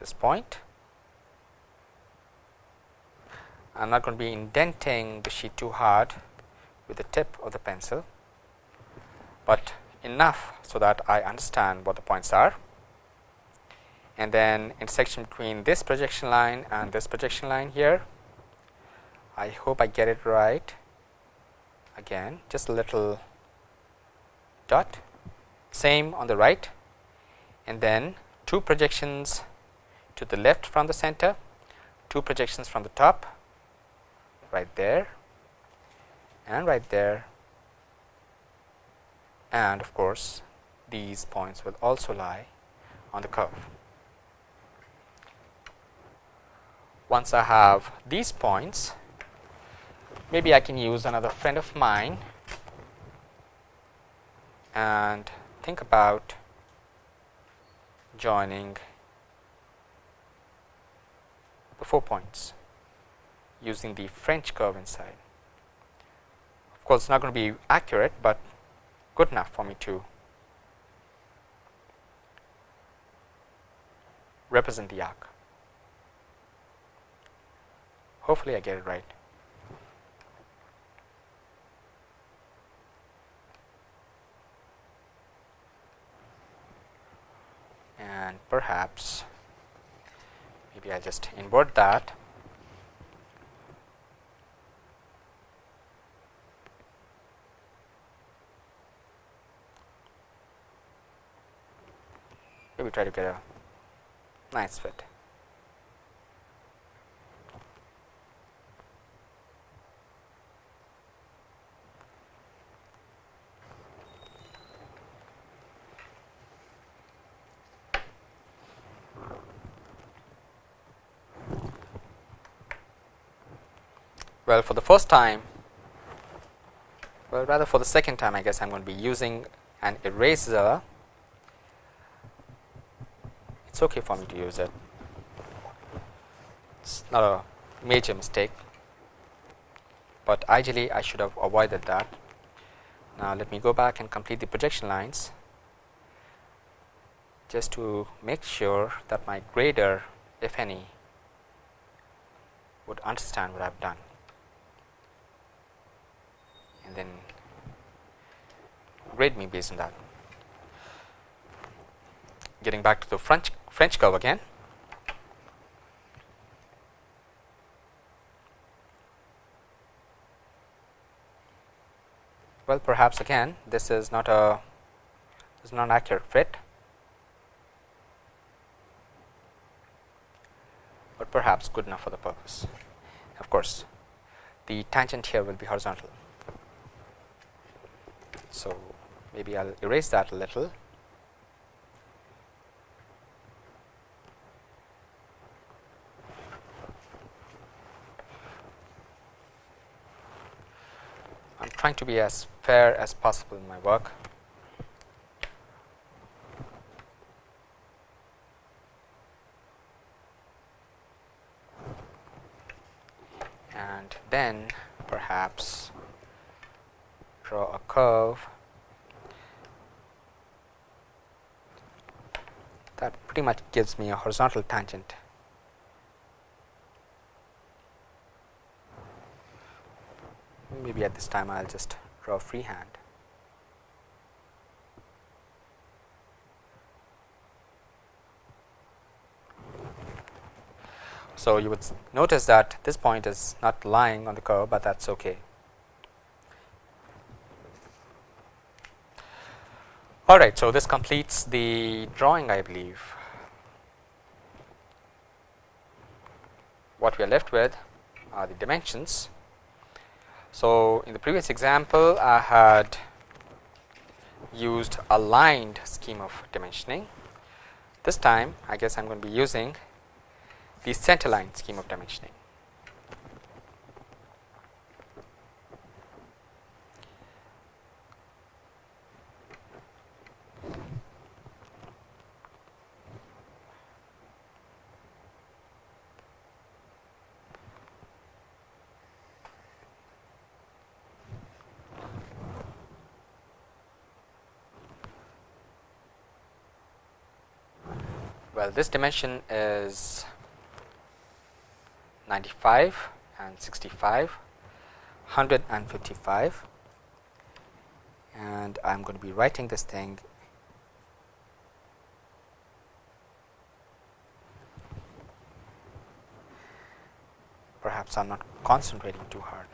this point. I am not going to be indenting the sheet too hard with the tip of the pencil, but enough so that I understand what the points are and then intersection between this projection line and this projection line here. I hope I get it right again just a little dot same on the right and then two projections to the left from the center, two projections from the top right there and right there and of course, these points will also lie on the curve. Once I have these points, maybe I can use another friend of mine and think about joining the 4 points using the French curve inside. Of course, it is not going to be accurate, but good enough for me to represent the arc. Hopefully, I get it right. And perhaps maybe I just invert that maybe try to get a nice fit. Well, for the first time, well rather for the second time I guess I am going to be using an eraser. It is okay for me to use it, it is not a major mistake, but ideally I should have avoided that. Now, let me go back and complete the projection lines just to make sure that my grader if any would understand what I have done and then grade me based on that. Getting back to the French French curve again. Well, perhaps again this is not a this is not an accurate fit, but perhaps good enough for the purpose. Of course, the tangent here will be horizontal. So, maybe I will erase that a little. I am trying to be as fair as possible in my work. And then perhaps draw a curve that pretty much gives me a horizontal tangent. Maybe at this time I will just draw freehand. So, you would notice that this point is not lying on the curve, but that is okay. All right, so this completes the drawing I believe. What we are left with are the dimensions. So, in the previous example I had used aligned scheme of dimensioning. This time I guess I am going to be using the center line scheme of dimensioning. This dimension is 95 and 65, 155 and I am going to be writing this thing perhaps I am not concentrating too hard.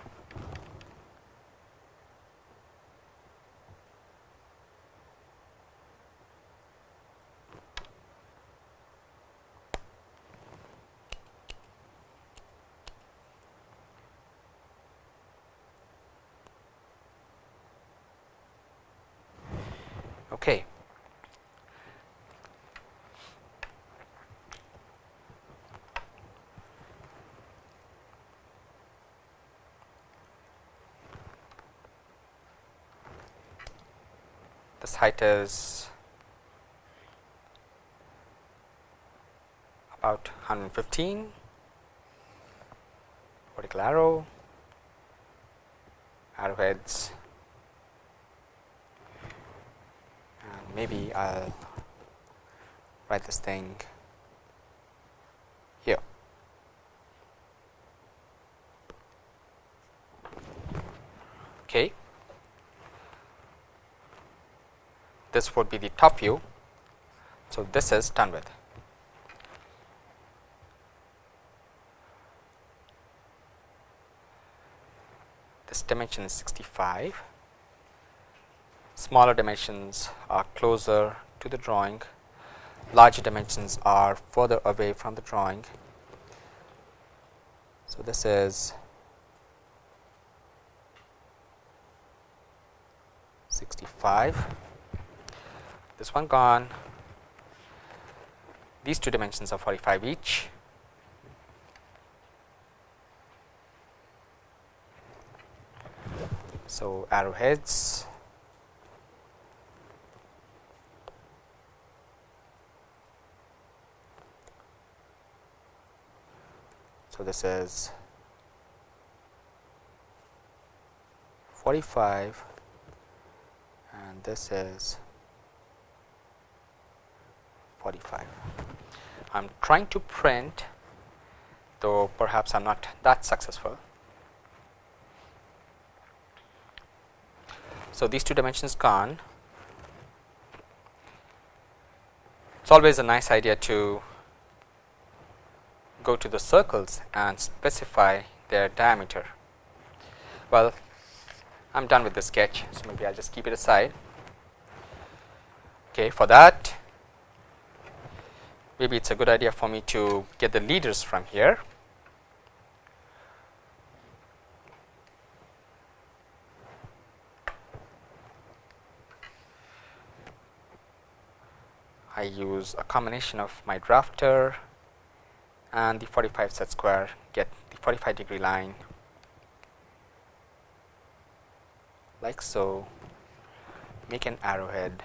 Okay. This height is about 115 vertical arrow arrowheads and maybe I will write this thing here. Okay. This would be the top view. So, this is done with. This dimension is 65 smaller dimensions are closer to the drawing, larger dimensions are further away from the drawing. So, this is 65, this one gone, these two dimensions are 45 each. So, arrowheads. So, this is 45 and this is 45. I am trying to print though perhaps I am not that successful. So, these two dimensions gone. It is always a nice idea to go to the circles and specify their diameter. Well, I am done with the sketch. So, maybe I will just keep it aside. Okay, for that maybe it is a good idea for me to get the leaders from here. I use a combination of my drafter and the 45 set square get the 45 degree line. Like so. Make an arrowhead.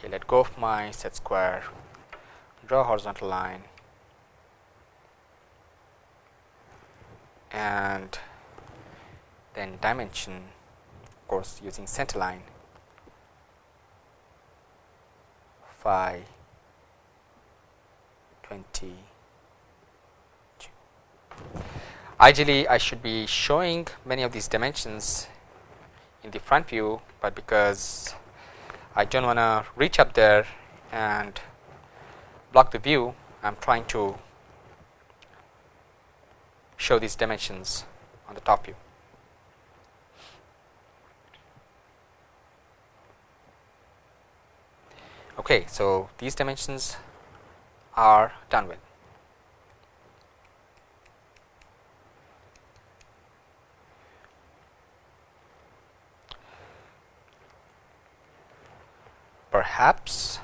Okay let go of my set square. Draw a horizontal line. And then dimension of course using center line. Phi 20 ideally I should be showing many of these dimensions in the front view, but because I don't want to reach up there and block the view I am trying to show these dimensions on the top view. Okay, so these dimensions are done with. Perhaps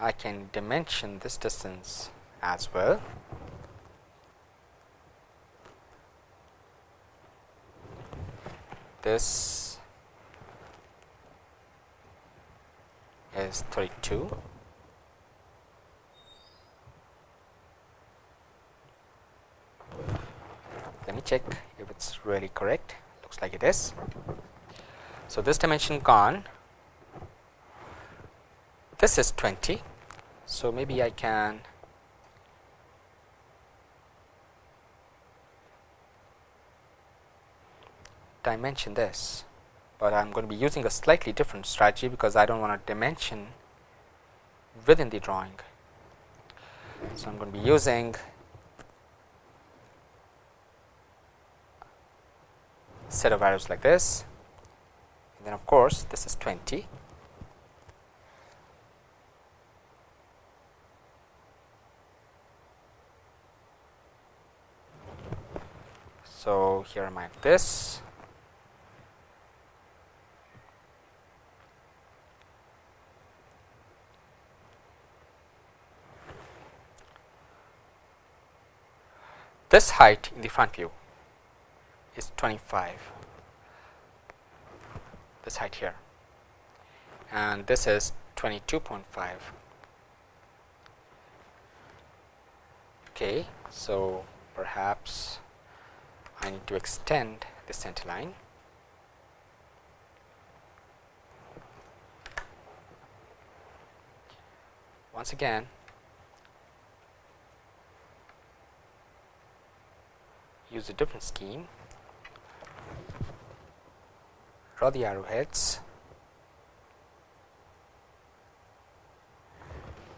I can dimension this distance as well. This is 32. Let me check if it's really correct. Looks like it is. So, this dimension gone this is 20. So, maybe I can dimension this, but I am going to be using a slightly different strategy because I do not want to dimension within the drawing. So, I am going to be using set of arrows like this. And then of course, this is 20 So, here I mark this. This height in the front view is 25 this height here. And this is 22.5 okay so perhaps I need to extend the center line. Once again use a different scheme draw the arrowheads.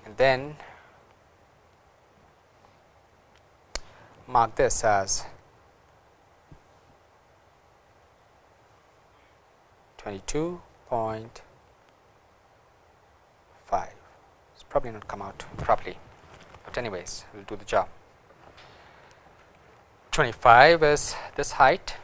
And then mark this as 22.5 it's probably not come out properly, but anyways we will do the job. 25 is this height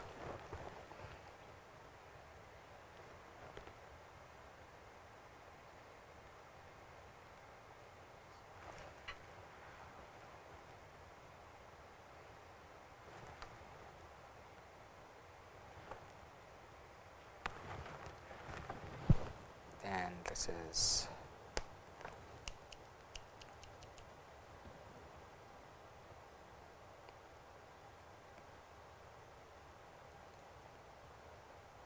this is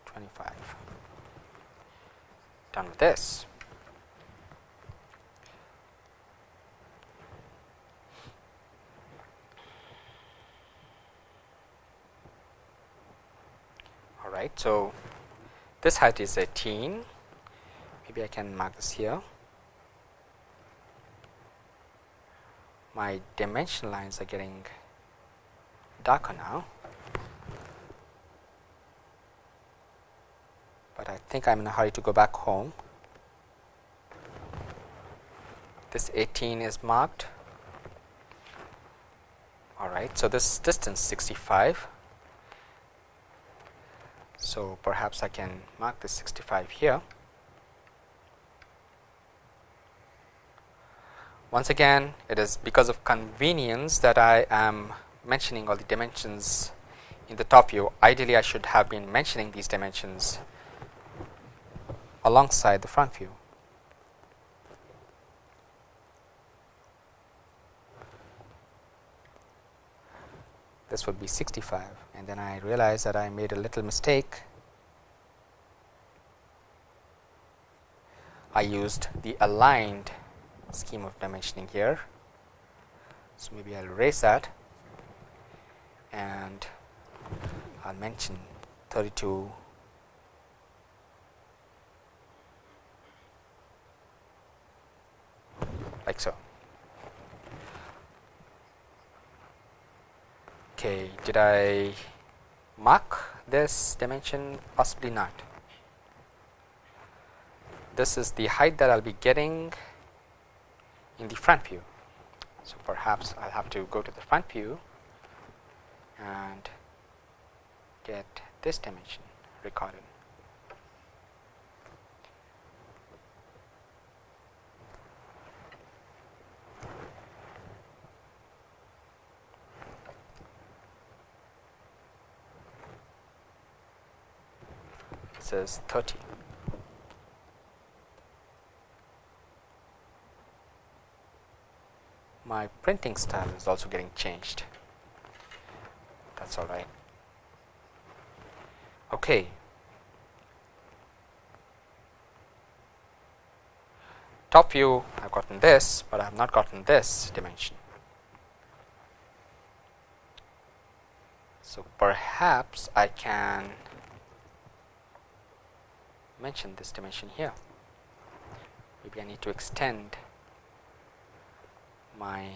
twenty five. Done with this. All right, so this height is 18 maybe I can mark this here. My dimension lines are getting darker now, but I think I am in a hurry to go back home. This 18 is marked all right. So, this distance 65. So, perhaps I can mark this 65 here. Once again it is because of convenience that I am mentioning all the dimensions in the top view ideally I should have been mentioning these dimensions alongside the front view. This would be 65 and then I realized that I made a little mistake. I used the aligned scheme of dimensioning here. So, maybe I will erase that and I will mention 32 like so. Okay, did I mark this dimension? Possibly not. This is the height that I will be getting in the front view. So, perhaps I will have to go to the front view and get this dimension recorded. It says 30. my printing style is also getting changed that is alright. Okay. Top view I have gotten this, but I have not gotten this dimension. So, perhaps I can mention this dimension here. Maybe I need to extend my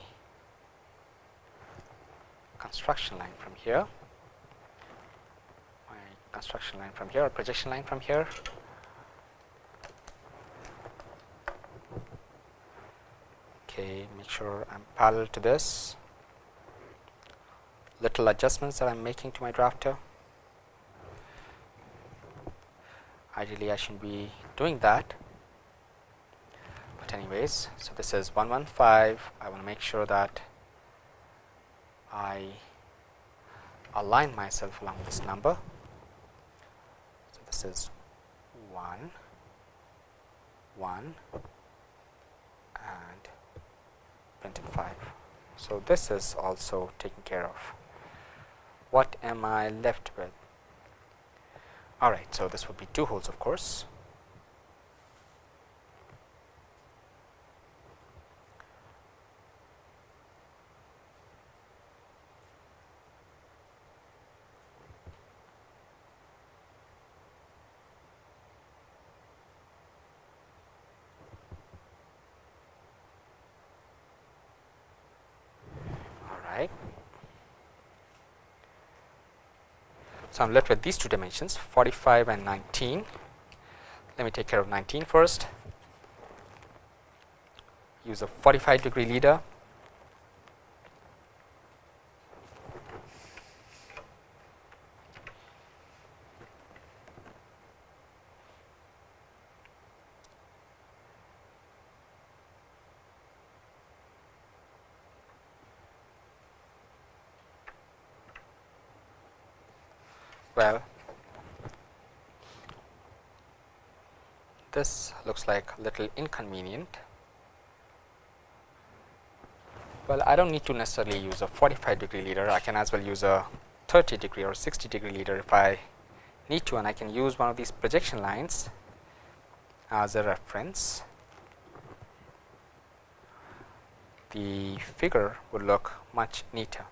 construction line from here, my construction line from here or projection line from here. Okay, make sure I am parallel to this. Little adjustments that I am making to my drafter. Ideally, I should not be doing that but anyways. So, this is 115 I want to make sure that I align myself along this number. So, this is 1 1 and printed 5. So, this is also taken care of. What am I left with? Alright, so this would be two holes of course. So, I am left with these two dimensions 45 and 19. Let me take care of 19 first. Use a 45 degree leader well this like a little inconvenient. Well I do not need to necessarily use a 45 degree leader. I can as well use a 30 degree or 60 degree leader if I need to and I can use one of these projection lines as a reference. The figure would look much neater.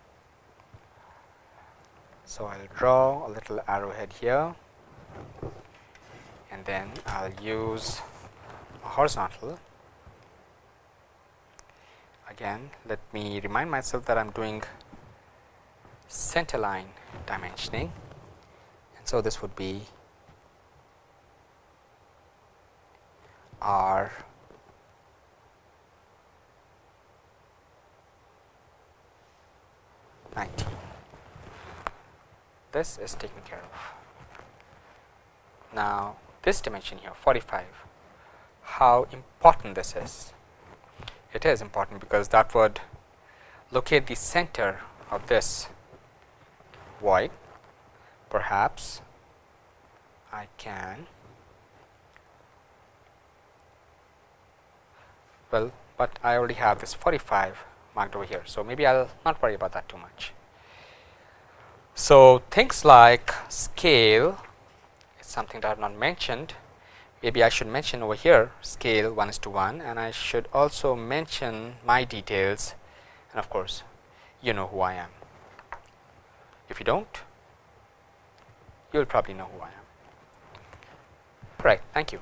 So, I will draw a little arrowhead here and then I will use horizontal. Again let me remind myself that I am doing center line dimensioning and so this would be R this is taken care of. Now, this dimension here 45, how important this is? It is important because that would locate the center of this void. Perhaps I can well, but I already have this 45 marked over here. So, maybe I will not worry about that too much. So, things like scale is something that I have not mentioned. Maybe I should mention over here scale 1 is to 1 and I should also mention my details and of course, you know who I am. If you do not, you will probably know who I am. Right. Thank you.